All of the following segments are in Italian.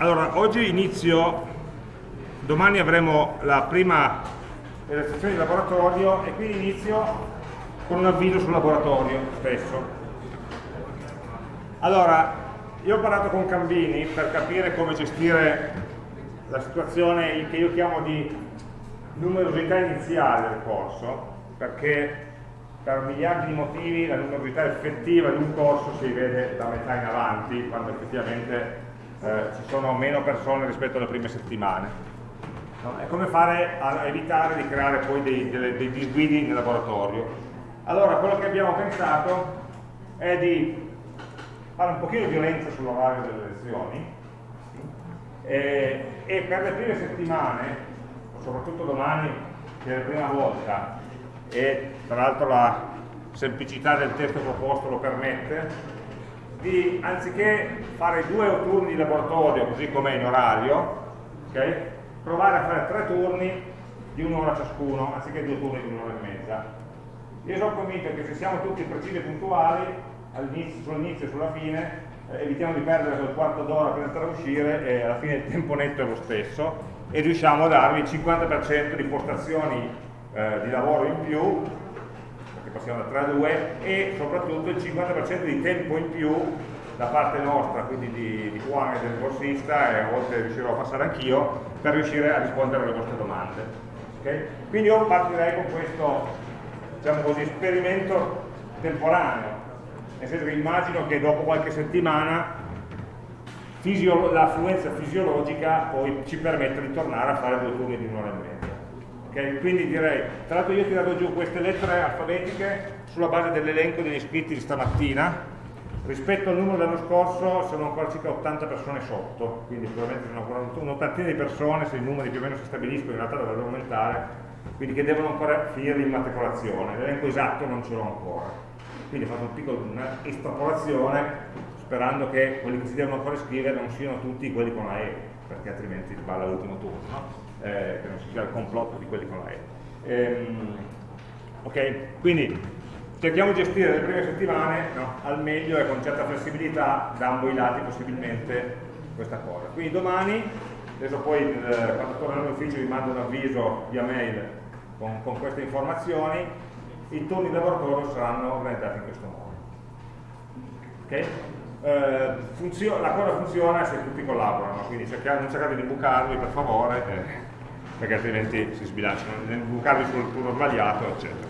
Allora, oggi inizio, domani avremo la prima realizzazione di laboratorio e quindi inizio con un avviso sul laboratorio stesso. Allora, io ho parlato con Cambini per capire come gestire la situazione che io chiamo di numerosità iniziale del corso, perché per miliardi di motivi la numerosità effettiva di un corso si vede da metà in avanti, quando effettivamente eh, ci sono meno persone rispetto alle prime settimane. No? È come fare a evitare di creare poi dei, dei, dei disguidi nel laboratorio. Allora, quello che abbiamo pensato è di fare un pochino di violenza sull'orario delle lezioni e, e per le prime settimane, soprattutto domani, che è la prima volta, e tra l'altro la semplicità del testo proposto lo permette, di, anziché fare due turni di laboratorio così come in orario, okay, provare a fare tre turni di un'ora ciascuno, anziché due turni di un'ora e mezza. Io sono convinto che se siamo tutti precisi e puntuali, sull'inizio e sulla fine, eh, evitiamo di perdere quel quarto d'ora per entrare e uscire e alla fine il tempo netto è lo stesso e riusciamo a darvi il 50% di postazioni eh, di lavoro in più che passiamo da 3 a 2 e soprattutto il 50% di tempo in più da parte nostra, quindi di, di Juan e del borsista e a volte riuscirò a passare anch'io per riuscire a rispondere alle vostre domande. Okay? Quindi io partirei con questo diciamo così, esperimento temporaneo, nel senso che immagino che dopo qualche settimana l'affluenza fisiologica poi ci permetta di tornare a fare due turni di un'ora e mezza. Okay? Quindi direi, tra l'altro io ho tirato giù queste lettere alfabetiche sulla base dell'elenco degli iscritti di stamattina, rispetto al numero dell'anno scorso sono ancora circa 80 persone sotto, quindi probabilmente sono ancora un'ottantina di persone, se i numeri più o meno si stabiliscono in realtà dovrebbero aumentare, quindi che devono ancora finire l'immatricolazione, l'elenco esatto non ce l'ho ancora. Quindi ho fatto un piccolo, una estrapolazione sperando che quelli che si devono ancora iscrivere non siano tutti quelli con la E, perché altrimenti sballa l'ultimo turno. Eh, che non sia il complotto di quelli con la E. Ehm, ok, quindi cerchiamo di gestire le prime settimane no, al meglio e con certa flessibilità da ambo i lati possibilmente questa cosa. Quindi domani, adesso poi eh, quando tornerò in ufficio vi mando un avviso via mail con, con queste informazioni, i turni di laboratorio saranno organizzati in questo modo. Okay? Eh, la cosa funziona se tutti collaborano, quindi cercate, non cercate di bucarvi per favore. Eh perché altrimenti si sbilanciano, bucarli sul turno sbagliato, eccetera.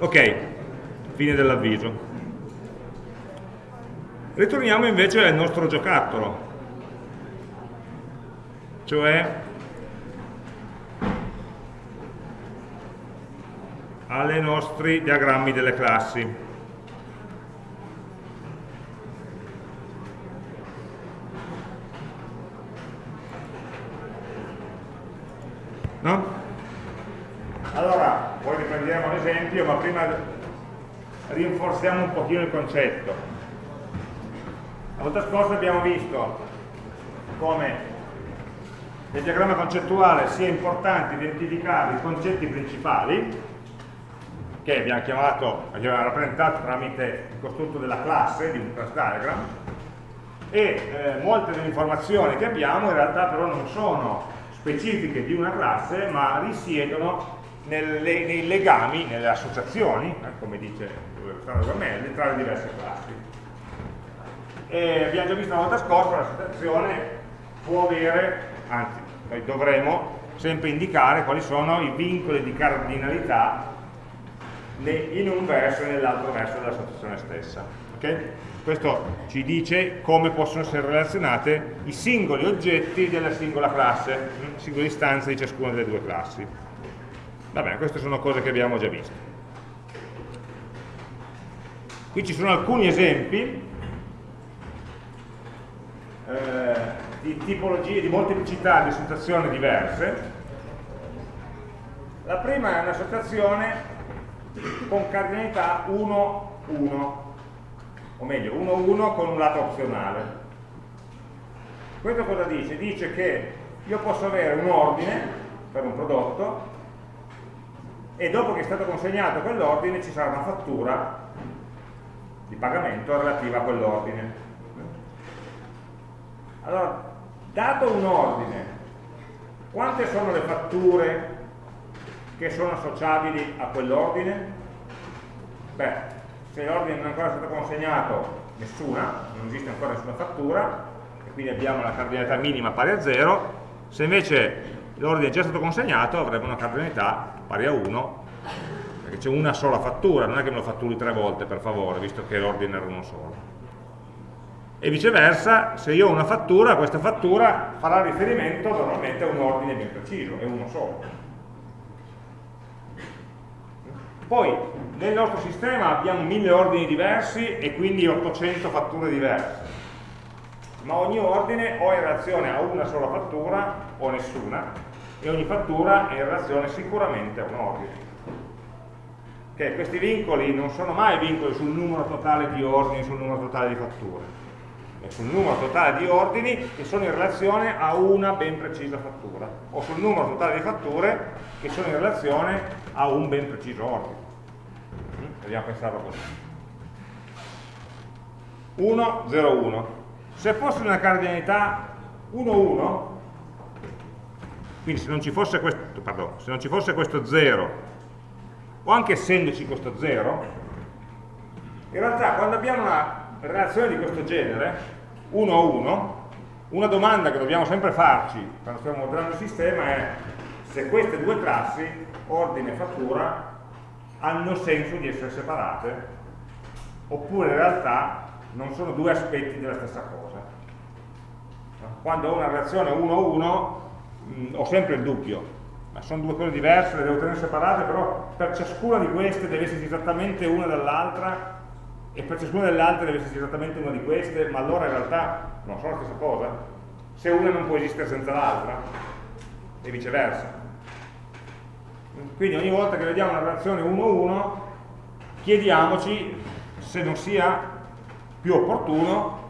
Ok, fine dell'avviso. Ritorniamo invece al nostro giocattolo, cioè ai nostri diagrammi delle classi. No? Allora, poi riprendiamo l'esempio, ma prima rinforziamo un pochino il concetto. La volta scorsa abbiamo visto come nel diagramma concettuale sia importante identificare i concetti principali, che abbiamo chiamato, abbiamo rappresentato tramite il costrutto della classe, di un class diagram, e eh, molte delle informazioni che abbiamo in realtà però non sono specifiche di una classe, ma risiedono nelle, nei legami, nelle associazioni, eh, come dice Alessandro Gammelli, tra le diverse classi. E abbiamo già visto la volta scorsa, l'associazione può avere, anzi, noi dovremo sempre indicare quali sono i vincoli di cardinalità in un verso e nell'altro verso dell'associazione stessa. Okay? Questo ci dice come possono essere relazionate i singoli oggetti della singola classe, singole istanze di ciascuna delle due classi. Va bene, queste sono cose che abbiamo già visto. Qui ci sono alcuni esempi eh, di tipologie, di molteplicità di associazioni diverse. La prima è un'associazione con cardinalità 1, 1 o meglio 1-1 con un lato opzionale. Questo cosa dice? Dice che io posso avere un ordine per un prodotto e dopo che è stato consegnato quell'ordine ci sarà una fattura di pagamento relativa a quell'ordine. Allora, dato un ordine, quante sono le fatture che sono associabili a quell'ordine? Beh, se l'ordine non è ancora stato consegnato, nessuna, non esiste ancora nessuna fattura, e quindi abbiamo la cardinalità minima pari a 0, se invece l'ordine è già stato consegnato avremo una cardinalità pari a 1, perché c'è una sola fattura, non è che me lo fatturi tre volte per favore, visto che l'ordine era uno solo. E viceversa, se io ho una fattura, questa fattura farà riferimento normalmente a un ordine ben preciso, è uno solo. Poi nel nostro sistema abbiamo mille ordini diversi e quindi 800 fatture diverse, ma ogni ordine o è in relazione a una sola fattura o nessuna e ogni fattura è in relazione sicuramente a un ordine. Okay, questi vincoli non sono mai vincoli sul numero totale di ordini, sul numero totale di fatture, è sul numero totale di ordini che sono in relazione a una ben precisa fattura, o sul numero totale di fatture che sono in relazione a un ben preciso ordine. Proviamo a pensarlo così. 1, 0, 1. Se fosse una cardinalità 1, 1, quindi se non ci fosse questo, pardon, se non ci fosse questo 0, o anche essendoci questo 0, in realtà quando abbiamo una relazione di questo genere, 1, 1, una domanda che dobbiamo sempre farci quando stiamo modellando il sistema è se queste due classi, ordine e fattura, hanno senso di essere separate oppure in realtà non sono due aspetti della stessa cosa. Quando ho una relazione 1-1 mm, ho sempre il dubbio, ma sono due cose diverse, le devo tenere separate, però per ciascuna di queste deve esserci esattamente una dall'altra e per ciascuna delle altre deve esserci esattamente una di queste, ma allora in realtà non sono la stessa cosa. Se una non può esistere senza l'altra e viceversa. Quindi ogni volta che vediamo una relazione 1-1 chiediamoci se non sia più opportuno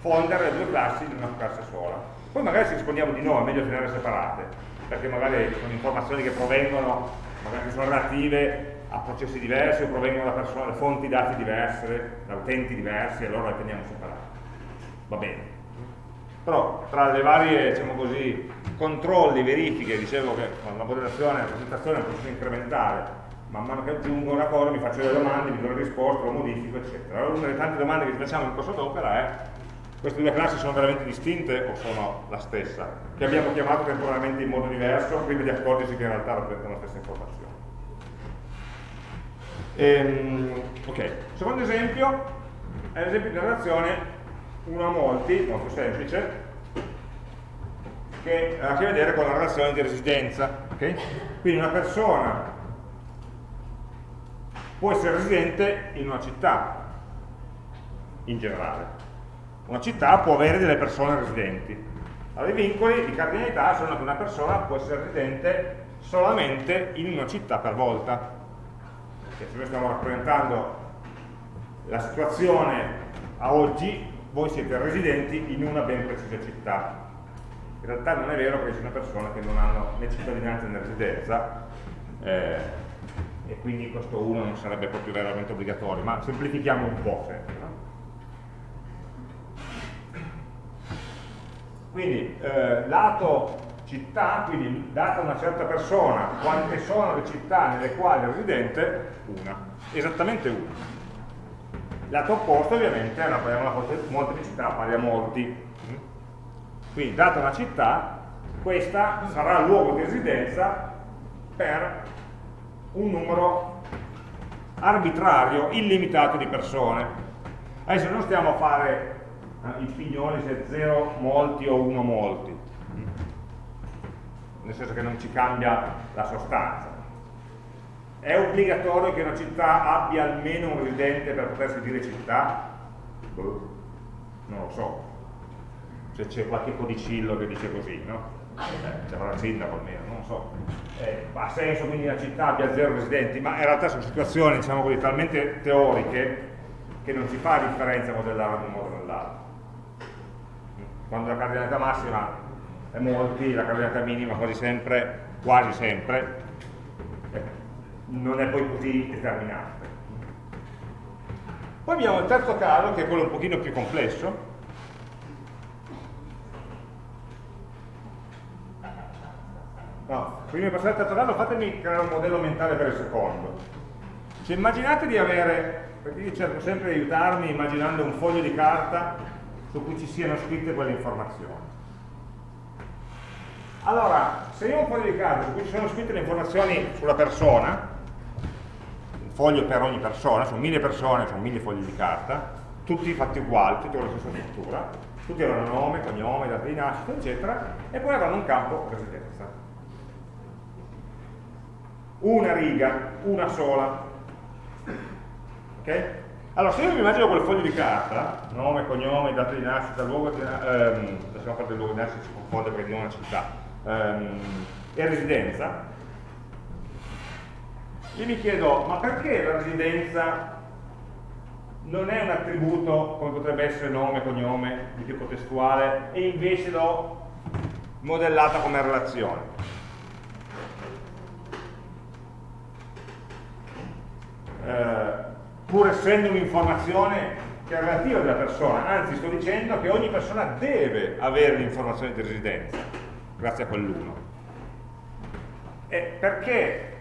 fondere le due classi in una classe sola. Poi magari ci rispondiamo di no, è meglio tenere separate, perché magari sono informazioni che provengono, magari sono relative a processi diversi o provengono da, persone, da fonti dati diverse, da utenti diversi, allora le teniamo separate. Va bene. Però tra le varie, diciamo così, controlli, verifiche, dicevo che con la modellazione, la presentazione è un processo incrementale, man mano che aggiungo una cosa mi faccio delle domande, mi do le risposte, lo modifico, eccetera. Allora una delle tante domande che ci facciamo in corso d'opera è queste due classi sono veramente distinte o sono la stessa? Che abbiamo chiamato temporaneamente in modo diverso, prima di accorgersi che in realtà rappresentano la stessa informazione. Ehm, ok, secondo esempio è l'esempio di una relazione uno a molti, molto semplice, che ha a che vedere con la relazione di residenza. Okay? Quindi una persona può essere residente in una città, in generale. Una città può avere delle persone residenti. Allora, i vincoli di cardinalità sono che una persona può essere residente solamente in una città per volta. Cioè, se noi stiamo rappresentando la situazione a oggi, voi siete residenti in una ben precisa città in realtà non è vero che ci sono persone che non hanno né cittadinanza né residenza eh, e quindi questo 1 non sarebbe proprio veramente obbligatorio, ma semplifichiamo un po' sempre. No? Quindi eh, lato città, quindi data una certa persona, quante sono le città nelle quali è residente? Una, esattamente una. Lato opposto ovviamente è una, una molteplicità pari a molti, quindi, data una città, questa sarà il luogo di residenza per un numero arbitrario, illimitato di persone. Adesso non stiamo a fare eh, i figlioli se 0 molti o 1 molti, nel senso che non ci cambia la sostanza. È obbligatorio che una città abbia almeno un residente per potersi dire città? Boh, non lo so, se c'è qualche codicillo che dice così, no? Eh, c'è una sindaco almeno, non so. Eh, ha senso quindi la città abbia zero residenti, ma in realtà sono situazioni, diciamo così, talmente teoriche che non si fa differenza modellare da un modo o nell'altro. Quando la cardinalità massima è molti, la cardinalità minima quasi sempre, quasi sempre, non è poi così determinante. Poi abbiamo il terzo caso, che è quello un pochino più complesso, No, prima di passare al terzo caso fatemi creare un modello mentale per il secondo. Cioè immaginate di avere, perché io cerco sempre di aiutarmi immaginando un foglio di carta su cui ci siano scritte quelle informazioni. Allora, se io ho un foglio di carta su cui ci sono scritte le informazioni sulla persona, foglio per ogni persona, sono mille persone, sono mille fogli di carta, tutti fatti uguali, tutti con la stessa struttura, tutti avranno nome, cognome, data di nascita, eccetera, e poi avranno un campo residenza. Una riga, una sola. Ok? Allora, se io mi immagino quel foglio di carta, nome, cognome, data di nascita, luogo di nascita, ehm, lasciamo fare del luogo di nascita, si confonde perché non è una città, ehm, e residenza, io mi chiedo, ma perché la residenza non è un attributo come potrebbe essere nome, cognome, di tipo testuale, e invece l'ho modellata come relazione. Eh, pur essendo un'informazione che è relativa della persona, anzi sto dicendo che ogni persona deve avere l'informazione di residenza, grazie a quell'uno. E perché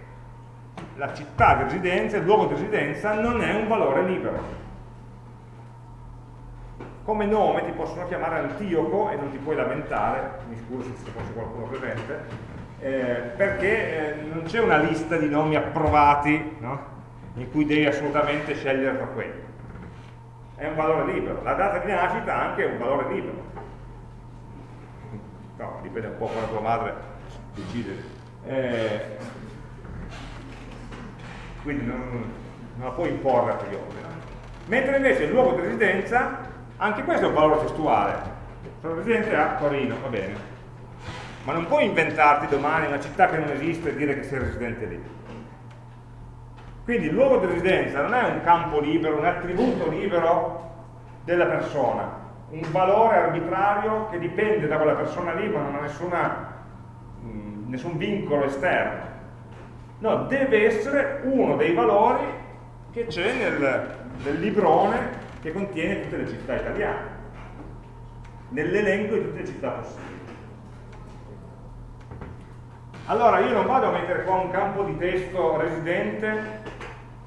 la città di residenza, il luogo di residenza, non è un valore libero come nome ti possono chiamare Antioco e non ti puoi lamentare, mi scuso se ci fosse qualcuno presente, eh, perché eh, non c'è una lista di nomi approvati no? in cui devi assolutamente scegliere tra quelli. È un valore libero. La data di nascita anche è un valore libero. No, dipende un po' come tua madre decide. Eh, quindi non, non, la puoi imporre a priori. Mentre invece il luogo di residenza anche questo è un valore testuale. Sono residente a Torino, va bene. Ma non puoi inventarti domani una città che non esiste e dire che sei residente lì. Quindi il luogo di residenza non è un campo libero, un attributo libero della persona, un valore arbitrario che dipende da quella persona lì ma non ha nessuna, mm, nessun vincolo esterno. No, deve essere uno dei valori che c'è nel, nel librone che contiene tutte le città italiane, nell'elenco di tutte le città possibili. Allora io non vado a mettere qua un campo di testo residente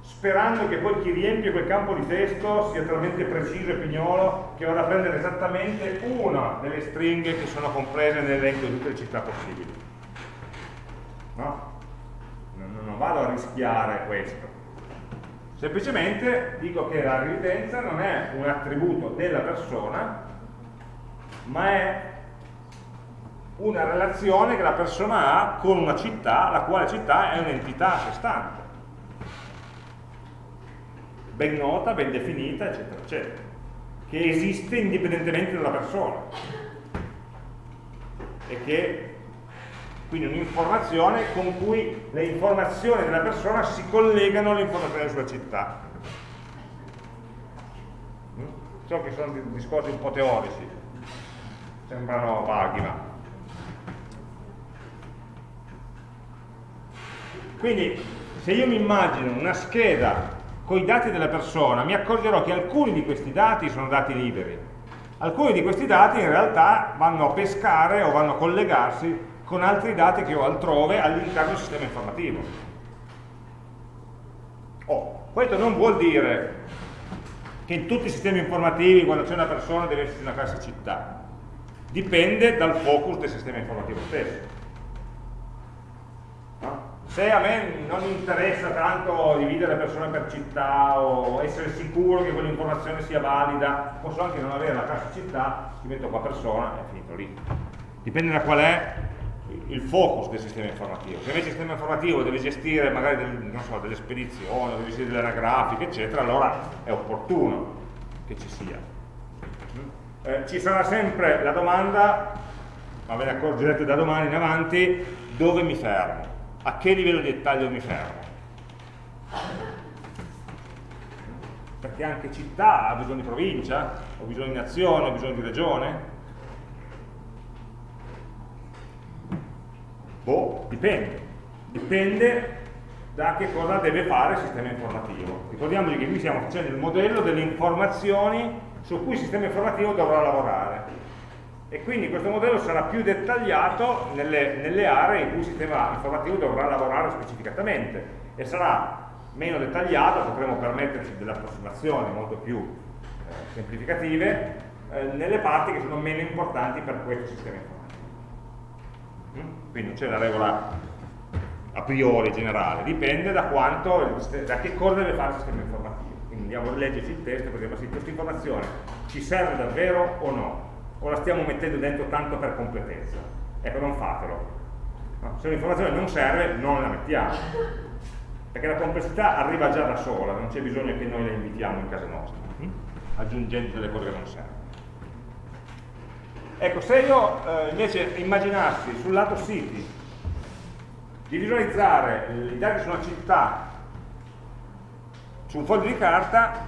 sperando che poi chi riempie quel campo di testo sia talmente preciso e pignolo che vada a prendere esattamente una delle stringhe che sono comprese nell'elenco di tutte le città possibili. No? Non vado a rischiare questo. Semplicemente dico che la residenza non è un attributo della persona ma è una relazione che la persona ha con una città la quale città è un'entità a sé stante. Ben nota, ben definita, eccetera, eccetera che esiste indipendentemente dalla persona. E che quindi un'informazione con cui le informazioni della persona si collegano alle informazioni sulla città. Mm? So che sono discorsi un po' teorici, sembrano vaghi, ma... Quindi, se io mi immagino una scheda con i dati della persona, mi accorgerò che alcuni di questi dati sono dati liberi. Alcuni di questi dati in realtà vanno a pescare o vanno a collegarsi con altri dati che ho altrove all'interno del sistema informativo. Oh, questo non vuol dire che in tutti i sistemi informativi quando c'è una persona deve esserci una classe città. Dipende dal focus del sistema informativo stesso. No? Se a me non interessa tanto dividere le persone per città o essere sicuro che quell'informazione sia valida, posso anche non avere la classe città, ci metto qua persona e finito lì. Dipende da qual è il focus del sistema informativo. Se invece il sistema informativo deve gestire magari del, so, delle spedizioni, deve gestire delle anagrafiche, eccetera, allora è opportuno che ci sia. Eh, ci sarà sempre la domanda, ma ve ne accorgerete da domani in avanti, dove mi fermo? A che livello di dettaglio mi fermo? Perché anche città ha bisogno di provincia, ho bisogno di nazione, ho bisogno di regione, Boh, dipende. Dipende da che cosa deve fare il sistema informativo. Ricordiamoci che qui stiamo facendo il modello delle informazioni su cui il sistema informativo dovrà lavorare. e quindi questo modello sarà più dettagliato nelle, nelle aree in cui il sistema informativo dovrà lavorare specificatamente e sarà meno dettagliato, potremo permetterci delle approssimazioni molto più eh, semplificative eh, nelle parti che sono meno importanti per questo sistema informativo. Quindi non c'è la regola a priori generale, dipende da, quanto, da che cosa deve fare il sistema informativo. Quindi andiamo a leggerci il testo per dire, ma sì, questa informazione ci serve davvero o no? O la stiamo mettendo dentro tanto per completezza? Ecco, non fatelo. Se un'informazione non serve, non la mettiamo. Perché la complessità arriva già da sola, non c'è bisogno che noi la invitiamo in casa nostra, hm? aggiungendo delle cose che non servono. Ecco, se io eh, invece immaginassi sul lato siti di visualizzare i dati su una città su un foglio di carta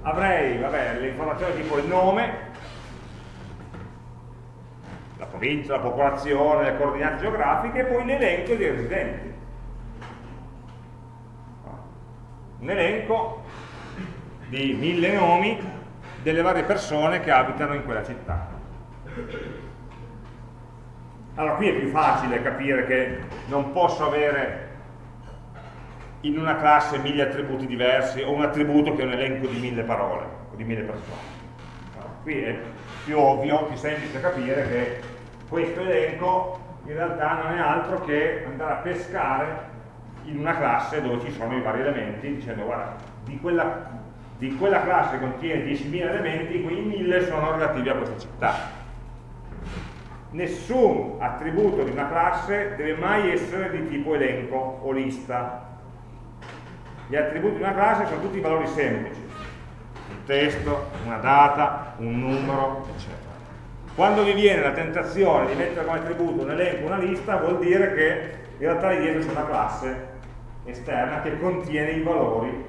avrei vabbè, le informazioni tipo il nome, la provincia, la popolazione, le coordinate geografiche e poi l'elenco dei residenti. Un elenco di mille nomi delle varie persone che abitano in quella città. Allora qui è più facile capire che non posso avere in una classe mille attributi diversi o un attributo che è un elenco di mille parole o di mille persone. No, qui è più ovvio, più semplice capire che questo elenco in realtà non è altro che andare a pescare in una classe dove ci sono i vari elementi dicendo guarda di quella, di quella classe contiene 10.000 elementi quei 1000 sono relativi a questa città nessun attributo di una classe deve mai essere di tipo elenco o lista gli attributi di una classe sono tutti valori semplici, un testo, una data, un numero, eccetera. Quando vi viene la tentazione di mettere come attributo un elenco, una lista, vuol dire che in realtà lì dietro c'è una classe esterna che contiene i valori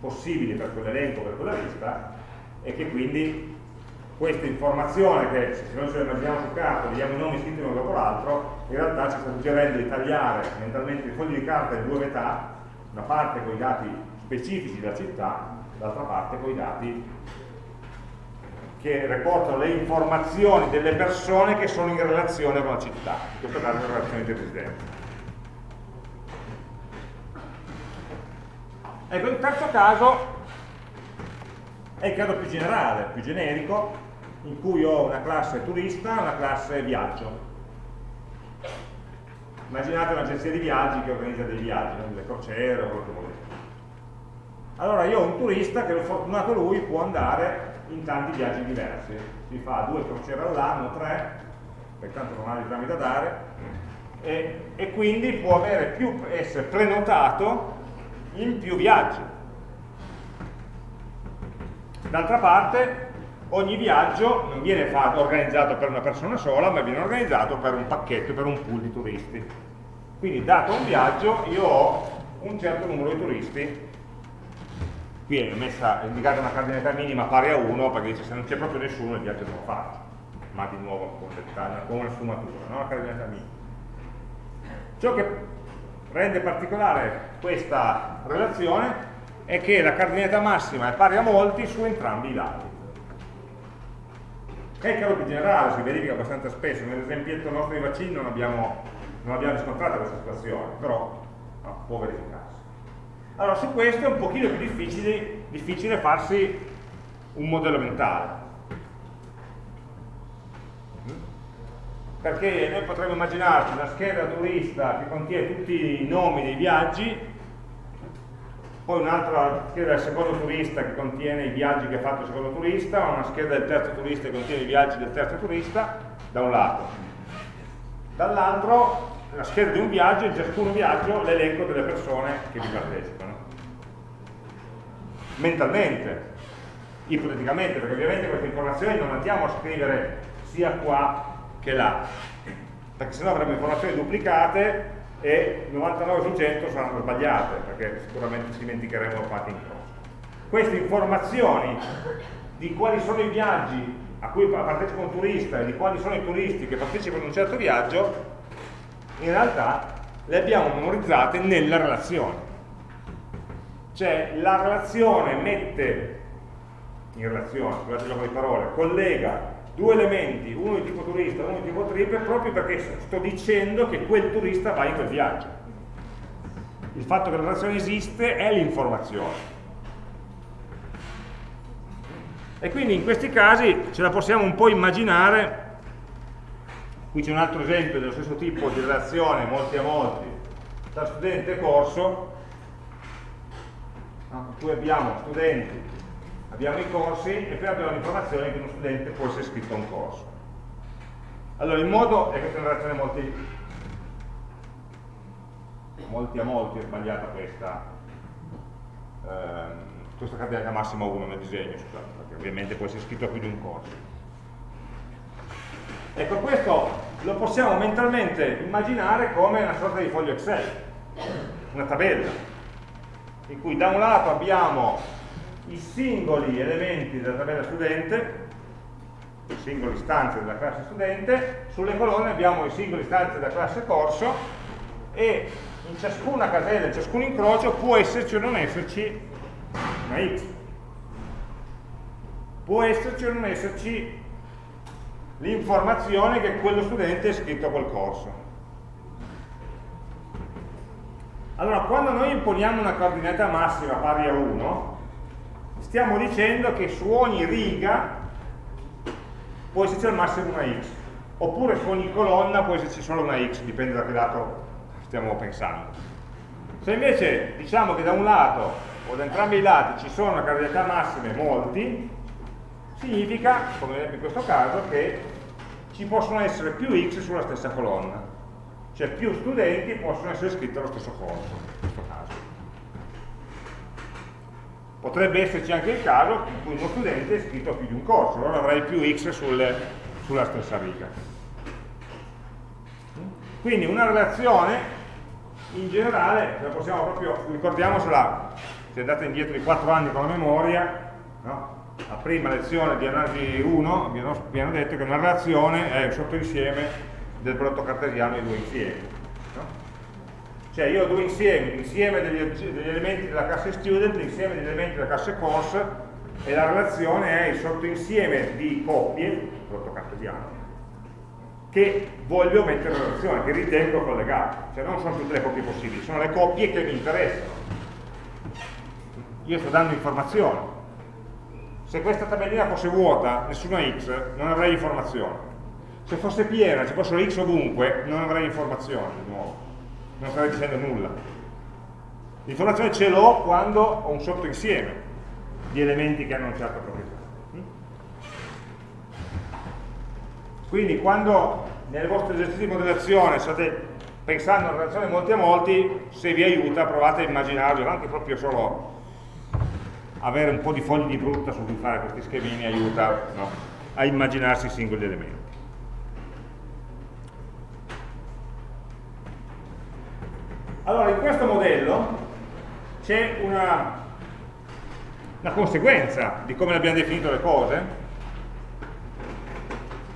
possibili per quell'elenco, per quella lista, e che quindi questa informazione che se noi ce la immaginiamo su carta, vediamo i nomi scritti uno dopo l'altro, in realtà ci sta suggerendo di tagliare mentalmente i fogli di carta in due metà una parte con i dati specifici della città, l'altra parte con i dati che riportano le informazioni delle persone che sono in relazione con la città, in questo caso in relazione dei residenti. Ecco, il terzo caso è il caso più generale, più generico, in cui ho una classe turista e una classe viaggio immaginate un'agenzia di viaggi che organizza dei viaggi, delle crociere o quello che volete. Allora io ho un turista che fortunato lui può andare in tanti viaggi diversi, si fa due crociere all'anno, tre, perché tanto non ha esami da dare, e, e quindi può più, essere prenotato in più viaggi. D'altra parte ogni viaggio non viene fatto, organizzato per una persona sola, ma viene organizzato per un pacchetto, per un pool di turisti. Quindi dato un viaggio io ho un certo numero di turisti, qui è messa, è indicata una cardinalità minima pari a 1 perché dice se non c'è proprio nessuno il viaggio non lo faccio, ma di nuovo con, con una sfumatura, no? la cardinalità minima. Ciò che rende particolare questa relazione è che la cardinalità massima è pari a molti su entrambi i lati. È il caso più generale, si verifica abbastanza spesso, nell'esempietto nostro di vaccini non abbiamo, non abbiamo riscontrato questa situazione, però no, può verificarsi. Allora, su questo è un pochino più difficile, difficile farsi un modello mentale. Perché noi potremmo immaginarci una scheda turista che contiene tutti i nomi dei viaggi poi un'altra scheda del secondo turista che contiene i viaggi che ha fatto il secondo turista, una scheda del terzo turista che contiene i viaggi del terzo turista, da un lato. Dall'altro, la scheda di un viaggio, in ciascun viaggio l'elenco delle persone che vi partecipano. Mentalmente, ipoteticamente, perché ovviamente queste informazioni non andiamo a scrivere sia qua che là, perché sennò avremo informazioni duplicate e 99 su 100 saranno sbagliate perché sicuramente ci dimenticheremo fatti in croce. Queste informazioni di quali sono i viaggi a cui partecipa un turista e di quali sono i turisti che partecipano a un certo viaggio, in realtà le abbiamo memorizzate nella relazione. Cioè la relazione mette, in relazione, scusate il gioco di parole, collega due elementi, uno di tipo turista e uno di tipo trip, proprio perché sto dicendo che quel turista va in quel viaggio. Il fatto che la relazione esiste è l'informazione. E quindi in questi casi ce la possiamo un po' immaginare, qui c'è un altro esempio dello stesso tipo di relazione, molti a molti, tra studente e corso, in cui abbiamo studenti, abbiamo i corsi e poi abbiamo l'informazione che uno studente può essere iscritto a un corso. Allora il modo, e questa è una relazione molti, molti a molti, è sbagliata questa, ehm, questa cardinalità massima 1 nel disegno, scusate, perché ovviamente può essere iscritto a più di un corso. Ecco, questo lo possiamo mentalmente immaginare come una sorta di foglio Excel, una tabella, in cui da un lato abbiamo i singoli elementi della tabella studente, le singole istanze della classe studente, sulle colonne abbiamo i singoli istanze della classe corso e in ciascuna casella, in ciascun incrocio può esserci o non esserci una x. Può esserci o non esserci l'informazione che quello studente è iscritto a quel corso. Allora, quando noi imponiamo una coordinata massima pari a 1, stiamo dicendo che su ogni riga può esserci al massimo una x, oppure su ogni colonna può esserci solo una x, dipende da che lato stiamo pensando. Se invece diciamo che da un lato o da entrambi i lati ci sono cardinalità massime molti, significa, come in questo caso, che ci possono essere più x sulla stessa colonna cioè più studenti possono essere iscritti allo stesso corso, in questo caso. Potrebbe esserci anche il caso in cui uno studente è iscritto a più di un corso, allora avrei più x sulle, sulla stessa riga. Quindi una relazione in generale, la possiamo proprio, ricordiamocela, se andate indietro di 4 anni con la memoria, no? la prima lezione di analisi 1 abbiamo detto che una relazione è un sottoinsieme del prodotto cartesiano di due insiemi. Cioè io ho due insiemi, l'insieme degli, degli, elementi della classe student, l'insieme degli elementi della classe course e la relazione è il sottoinsieme di coppie, prodotto cartesiano, che voglio mettere in relazione, che ritengo collegate. Cioè non sono tutte le coppie possibili, sono le coppie che mi interessano. Io sto dando informazioni. Se questa tabellina fosse vuota, nessuna x, non avrei informazione se fosse piena, ci fossero x ovunque, non avrei informazioni di nuovo, non starei dicendo nulla. L'informazione ce l'ho quando ho un sottoinsieme di elementi che hanno una certa proprietà. Quindi quando nel vostro esercizio di modellazione state pensando a una relazione molti a molti, se vi aiuta provate a immaginarvi, anche proprio solo avere un po' di fogli di frutta su cui fare questi schemini aiuta no? a immaginarsi i singoli elementi. Allora, in questo modello c'è una, una conseguenza di come abbiamo definito le cose,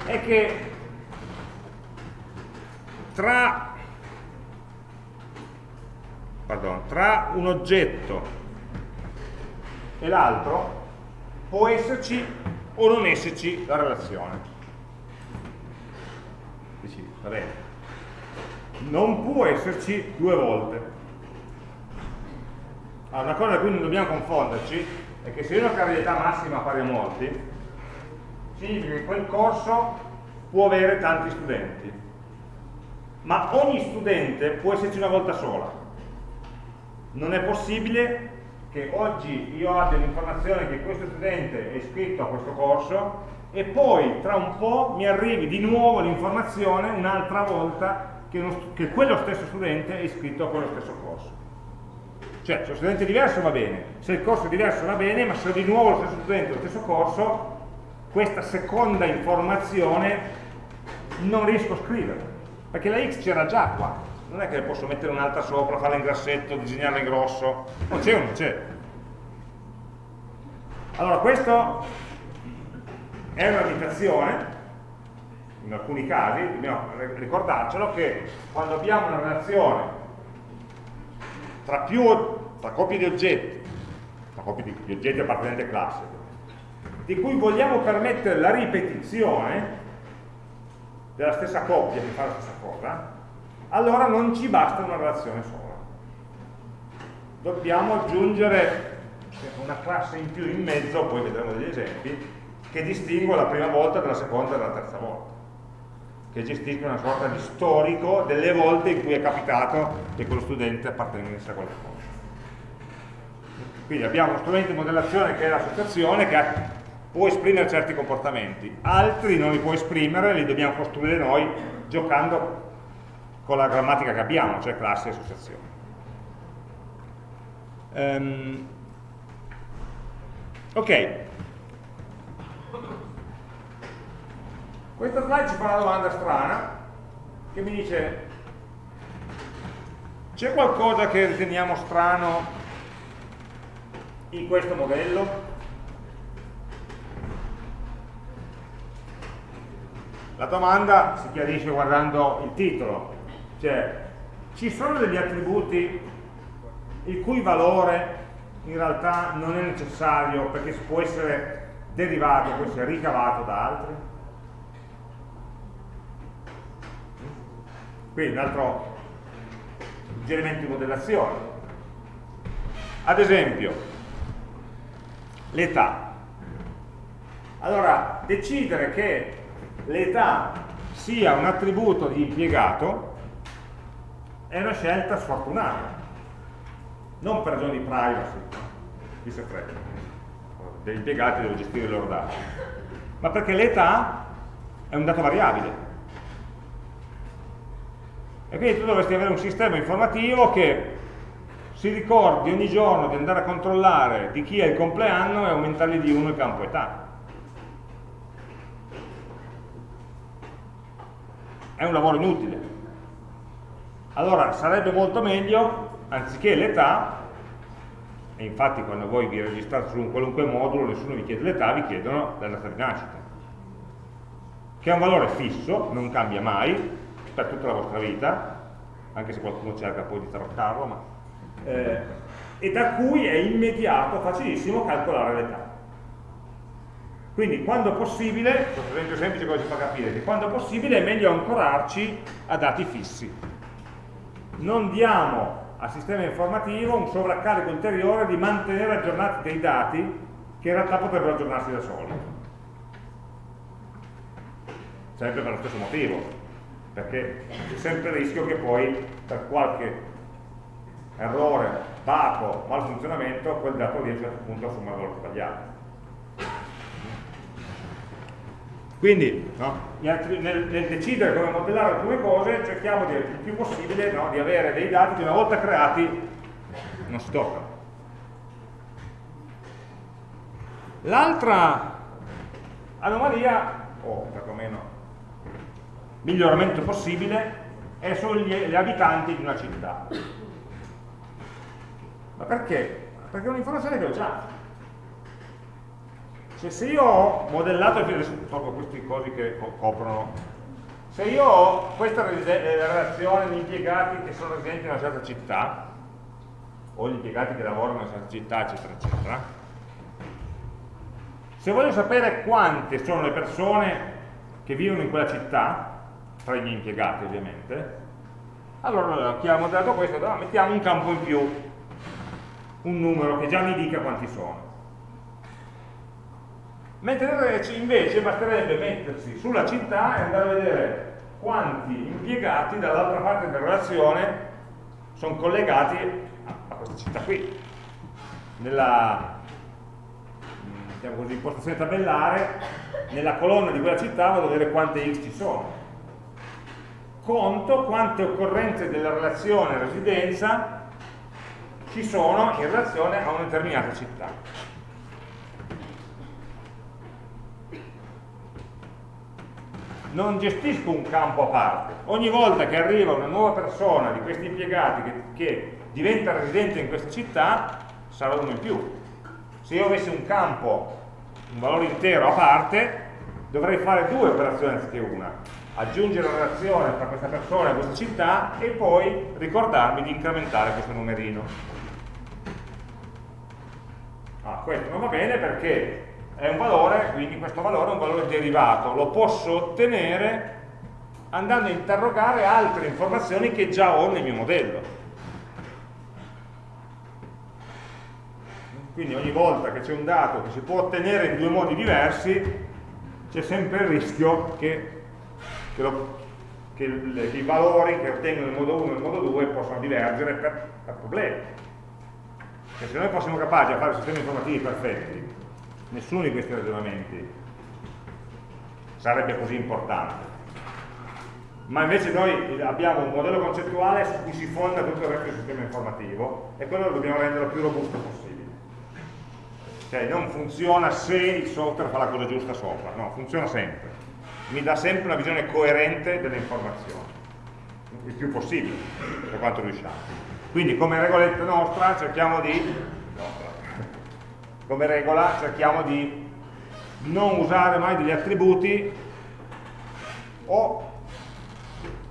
è che tra, pardon, tra un oggetto e l'altro può esserci o non esserci la relazione. Va bene, non può esserci due volte. Allora, una cosa da cui non dobbiamo confonderci è che se io ho una cardinalità massima pari a molti, significa che quel corso può avere tanti studenti, ma ogni studente può esserci una volta sola. Non è possibile che oggi io abbia l'informazione che questo studente è iscritto a questo corso e poi tra un po' mi arrivi di nuovo l'informazione un'altra volta che, uno, che quello stesso studente è iscritto a quello stesso corso. Cioè, se lo studente è diverso va bene, se il corso è diverso va bene, ma se di nuovo lo stesso studente lo stesso corso, questa seconda informazione non riesco a scrivere, perché la x c'era già qua, non è che posso mettere un'altra sopra, farla in grassetto, disegnarla in grosso, non c'è o non c'è. Allora, questo è una limitazione in alcuni casi, dobbiamo ricordarcelo che quando abbiamo una relazione tra più tra coppie di oggetti, tra coppie di, di oggetti appartenenti a classe, di cui vogliamo permettere la ripetizione della stessa coppia che fa la stessa cosa, allora non ci basta una relazione sola. Dobbiamo aggiungere una classe in più in mezzo, poi vedremo degli esempi, che distingue la prima volta dalla seconda e dalla terza volta che gestisce una sorta di storico delle volte in cui è capitato che quello studente appartenesse a quella cosa. Quindi abbiamo uno strumento di modellazione che è l'associazione che può esprimere certi comportamenti, altri non li può esprimere, li dobbiamo costruire noi giocando con la grammatica che abbiamo, cioè classe e associazione. Um, ok, questa slide ci fa una domanda strana che mi dice c'è qualcosa che riteniamo strano in questo modello? La domanda si chiarisce guardando il titolo, cioè ci sono degli attributi il cui valore in realtà non è necessario perché può essere derivato, può essere ricavato da altri? Quindi un altro suggerimento di modellazione. Ad esempio, l'età. Allora, decidere che l'età sia un attributo di impiegato è una scelta sfortunata, non per ragioni di privacy, di segreto, degli impiegati devo gestire i loro dati, ma perché l'età è un dato variabile. E quindi tu dovresti avere un sistema informativo che si ricordi ogni giorno di andare a controllare di chi è il compleanno e aumentargli di uno il campo età. È un lavoro inutile. Allora sarebbe molto meglio, anziché l'età, e infatti quando voi vi registrate su un qualunque modulo nessuno vi chiede l'età, vi chiedono la data di nascita, che è un valore fisso, non cambia mai, per tutta la vostra vita, anche se qualcuno cerca poi di taroccarlo, ma, eh, e da cui è immediato, facilissimo calcolare l'età. Quindi quando possibile, questo esempio semplice cosa ci fa capire, che quando possibile è meglio ancorarci a dati fissi. Non diamo al sistema informativo un sovraccarico ulteriore di mantenere aggiornati dei dati che in realtà potrebbero aggiornarsi da soli. Sempre per lo stesso motivo, perché c'è sempre il rischio che poi per qualche errore, baco, malfunzionamento, quel dato lì a un certo punto assuma il valore sbagliato. Quindi no, nel, nel, decidere come modellare alcune cose cerchiamo di, il più possibile no, di avere dei dati che una volta creati non si toccano. L'altra anomalia, o perlomeno miglioramento possibile, è sugli gli abitanti di una città. Ma perché? Perché è un'informazione che ho già. Cioè, se io ho modellato, adesso tolgo queste cose che coprono, se io ho questa eh, relazione di impiegati che sono residenti in una certa città, o gli impiegati che lavorano in una certa città, eccetera, eccetera, se voglio sapere quante sono le persone che vivono in quella città, tra i miei impiegati ovviamente, allora chi ha modellato questo, ah, mettiamo un campo in più, un numero che già mi dica quanti sono. Mentre invece basterebbe mettersi sulla città e andare a vedere quanti impiegati dall'altra parte della relazione sono collegati a questa città qui. Nella diciamo così, impostazione tabellare nella colonna di quella città vado a vedere quante x ci sono conto quante occorrenze della relazione residenza ci sono in relazione a una determinata città non gestisco un campo a parte. Ogni volta che arriva una nuova persona di questi impiegati che, che diventa residente in questa città, sarà uno in più. Se io avessi un campo, un valore intero a parte, dovrei fare due operazioni anziché una. Aggiungere una relazione tra questa persona e questa città e poi ricordarmi di incrementare questo numerino. Ah, questo non va bene perché è un valore, quindi questo valore è un valore derivato, lo posso ottenere andando a interrogare altre informazioni che già ho nel mio modello. Quindi ogni volta che c'è un dato che si può ottenere in due modi diversi, c'è sempre il rischio che, che, lo, che, il, che, i valori che ottengono nel modo 1 e nel modo 2 possano divergere per, per problemi. Perché se noi fossimo capaci di fare sistemi informativi perfetti, nessuno di questi ragionamenti sarebbe così importante. Ma invece noi abbiamo un modello concettuale su cui si fonda tutto il resto del sistema informativo e quello lo dobbiamo rendere il più robusto possibile. Cioè non funziona se il software fa la cosa giusta sopra, no, funziona sempre. Mi dà sempre una visione coerente delle informazioni, il più possibile, per quanto riusciamo. Quindi come regoletta nostra cerchiamo di come regola cerchiamo di non usare mai degli attributi o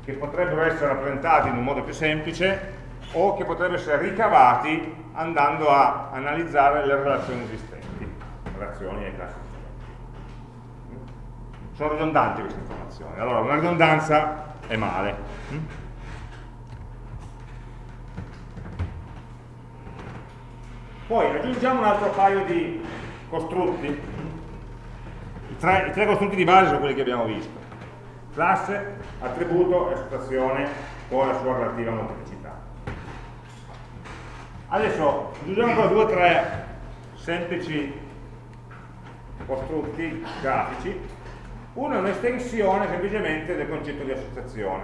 che potrebbero essere rappresentati in un modo più semplice o che potrebbero essere ricavati andando a analizzare le relazioni esistenti, relazioni e classi. Sono ridondanti queste informazioni, allora una ridondanza è male. Poi aggiungiamo un altro paio di costrutti. I tre, I tre costrutti di base sono quelli che abbiamo visto. Classe, attributo e associazione con la sua relativa molteplicità. Adesso aggiungiamo ancora due o tre semplici costrutti grafici. Uno è un'estensione semplicemente del concetto di associazione.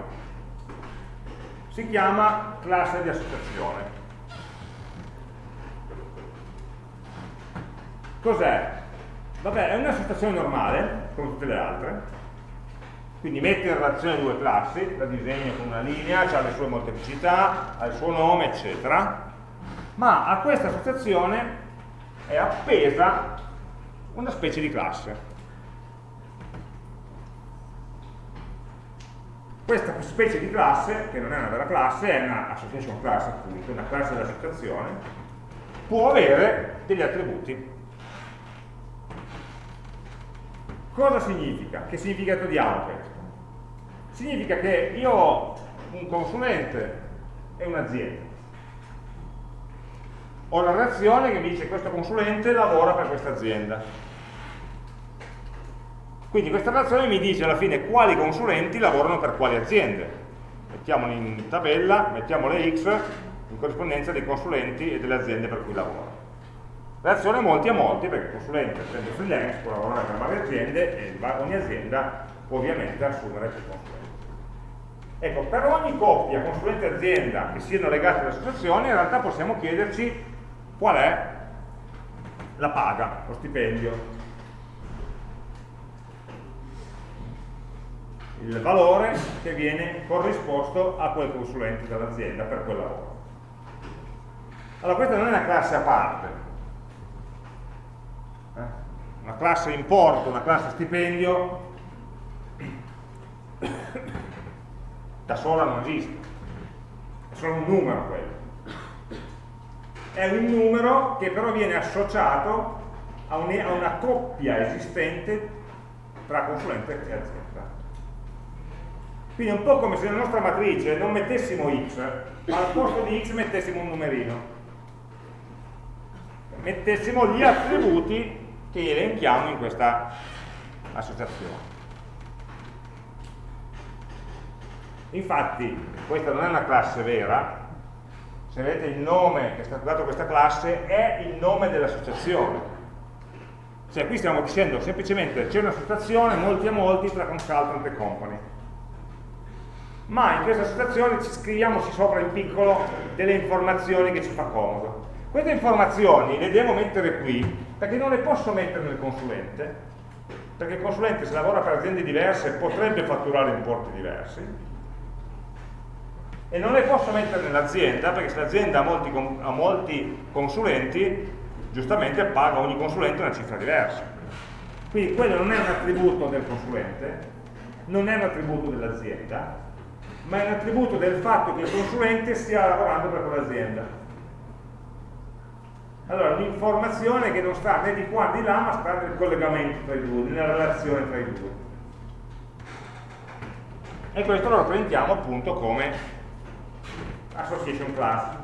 Si chiama classe di associazione. Cos'è? Vabbè, è una situazione normale, come tutte le altre, quindi mette in relazione due classi, la disegno con una linea, ha le sue molteplicità, ha il suo nome, eccetera, ma a questa associazione è appesa una specie di classe. Questa specie di classe, che non è una vera classe, è una association class appunto, una classe dell'associazione, può avere degli attributi Cosa significa? Che significato diamo questo? Significa che io ho un consulente e un'azienda. Ho la reazione che mi dice questo consulente lavora per questa azienda. Quindi questa relazione mi dice alla fine quali consulenti lavorano per quali aziende. Mettiamoli in tabella, mettiamo le X in corrispondenza dei consulenti e delle aziende per cui lavoro. Relazione molti a molti, perché il consulente prende freelance, può lavorare per varie aziende e ogni azienda può ovviamente assumere più consulenti. Ecco, per ogni coppia consulente-azienda che siano legate all'associazione, in realtà possiamo chiederci qual è la paga, lo stipendio. Il valore che viene corrisposto a quel consulente dell'azienda per quel lavoro. Allora questa non è una classe a parte, una classe importo, una classe stipendio, da sola non esiste, è solo un numero quello. È un numero che però viene associato a una coppia esistente tra consulente e azienda. Quindi è un po' come se nella nostra matrice non mettessimo x, ma al posto di x mettessimo un numerino. Mettessimo gli attributi che elenchiamo in questa associazione. Infatti, questa non è una classe vera, se vedete il nome che è stato dato a questa classe è il nome dell'associazione. Cioè qui stiamo dicendo semplicemente c'è un'associazione, molti a molti, tra consultant e company. Ma in questa associazione ci scriviamoci sopra in piccolo delle informazioni che ci fa comodo. Queste informazioni le devo mettere qui perché non le posso mettere nel consulente, perché il consulente se lavora per aziende diverse potrebbe fatturare importi diversi, e non le posso mettere nell'azienda, perché se l'azienda ha ha molti consulenti, giustamente paga ogni consulente una cifra diversa. Quindi quello non è un attributo del consulente, non è un attributo dell'azienda, ma è un attributo del fatto che il consulente stia lavorando per quell'azienda Allora, un'informazione che non sta né di qua né di là, ma sta nel collegamento tra i due, nella relazione tra i due. E questo lo rappresentiamo appunto come association class.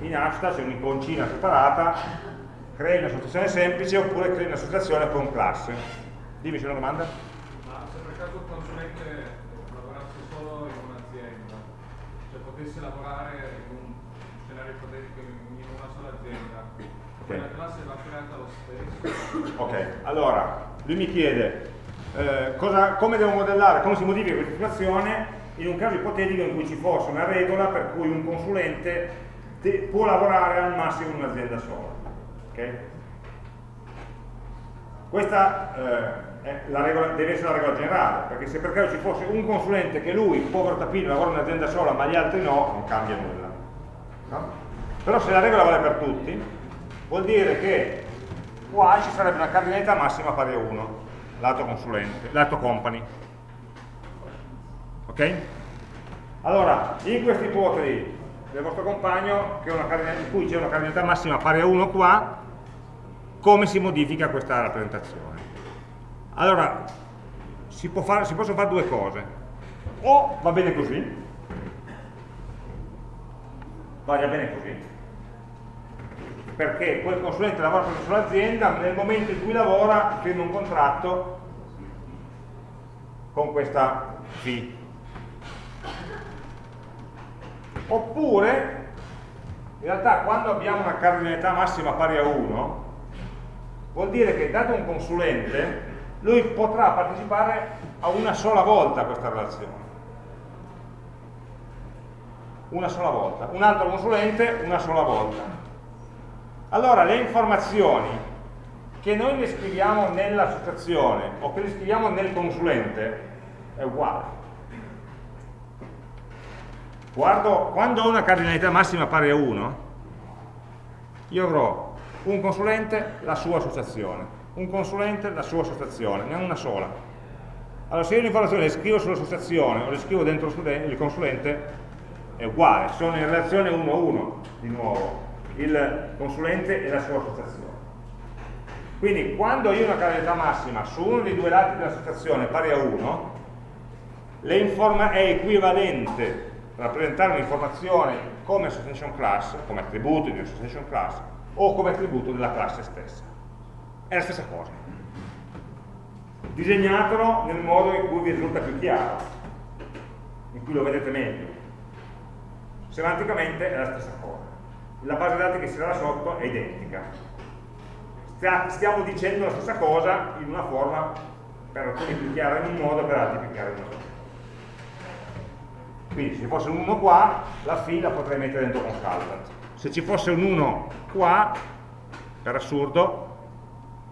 In hasta c'è un'iconcina separata, crei un'associazione semplice oppure crei un'associazione con classe. Dimmi c'è una domanda? Ma se per caso il consulente lavorasse solo in un'azienda, cioè potesse lavorare in un scenario ipotetico in una sola azienda, okay. la classe va creata lo stesso? Ok, allora lui mi chiede eh, cosa, come devo modellare, come si modifica questa situazione in un caso ipotetico in cui ci fosse una regola per cui un consulente può lavorare al massimo in un'azienda sola. Okay? Questa eh, regola, deve essere la regola generale, perché se per caso ci fosse un consulente che lui, povero tapino, lavora in un'azienda sola ma gli altri no, non cambia nulla. No? Però se la regola vale per tutti, vuol dire che qua ci sarebbe una cardinalità massima pari a 1, lato consulente, lato company. Ok? Allora, in questa ipotesi del vostro compagno in cui c'è una cardinalità massima pari a 1 qua, come si modifica questa rappresentazione? Allora, si, fare, si possono fare due cose. O va bene così, vada bene così, perché quel consulente lavora per una sola azienda, nel momento in cui lavora firma un contratto con questa fee oppure in realtà quando abbiamo una cardinalità massima pari a 1 vuol dire che dato un consulente lui potrà partecipare a una sola volta a questa relazione. Una sola volta. Un altro consulente una sola volta. Allora le informazioni che noi le scriviamo nell'associazione o che le scriviamo nel consulente è uguale. Guardo, quando ho una cardinalità massima pari a 1, io avrò un consulente, la sua associazione, un consulente, la sua associazione, ne ho una sola. Allora se io l'informazione le scrivo sull'associazione o le scrivo dentro il consulente, è uguale, sono in relazione 1 a 1, di nuovo, il consulente e la sua associazione. Quindi quando io ho una cardinalità massima su uno dei due lati dell'associazione pari a 1, è equivalente rappresentare un'informazione come association class, come attributo di association class, o come attributo della classe stessa. È la stessa cosa. Disegnatelo nel modo in cui vi risulta più chiaro, in cui lo vedete meglio. Semanticamente è la stessa cosa. La base dati che si dà sotto è identica. Stiamo dicendo la stessa cosa in una forma per alcuni più chiara in un modo, per altri più chiara in un altro. Quindi se ci fosse un 1 qua, la fila la potrei mettere dentro consultant. Se ci fosse un 1 qua, per assurdo,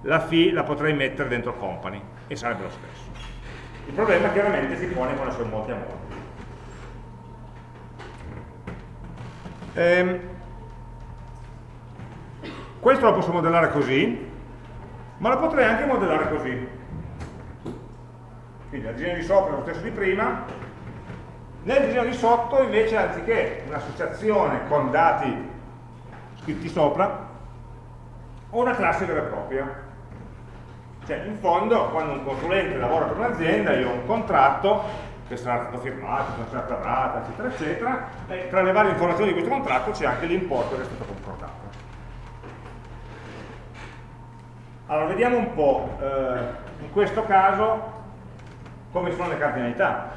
la fee la potrei mettere dentro company e sarebbe lo stesso. Il problema chiaramente si pone quando sono molti a molti. Ehm, questo lo posso modellare così, ma lo potrei anche modellare così. Quindi la disegno di sopra è lo stesso di prima, nel disegno di sotto invece anziché un'associazione con dati scritti sopra, ho una classe vera e propria. Cioè in fondo quando un consulente lavora per un'azienda io ho un contratto che sarà stato firmato, con certa data, eccetera, eccetera, e tra le varie informazioni di questo contratto c'è anche l'importo che è stato concordato. Allora, vediamo un po', eh, in questo caso, come sono le cardinalità.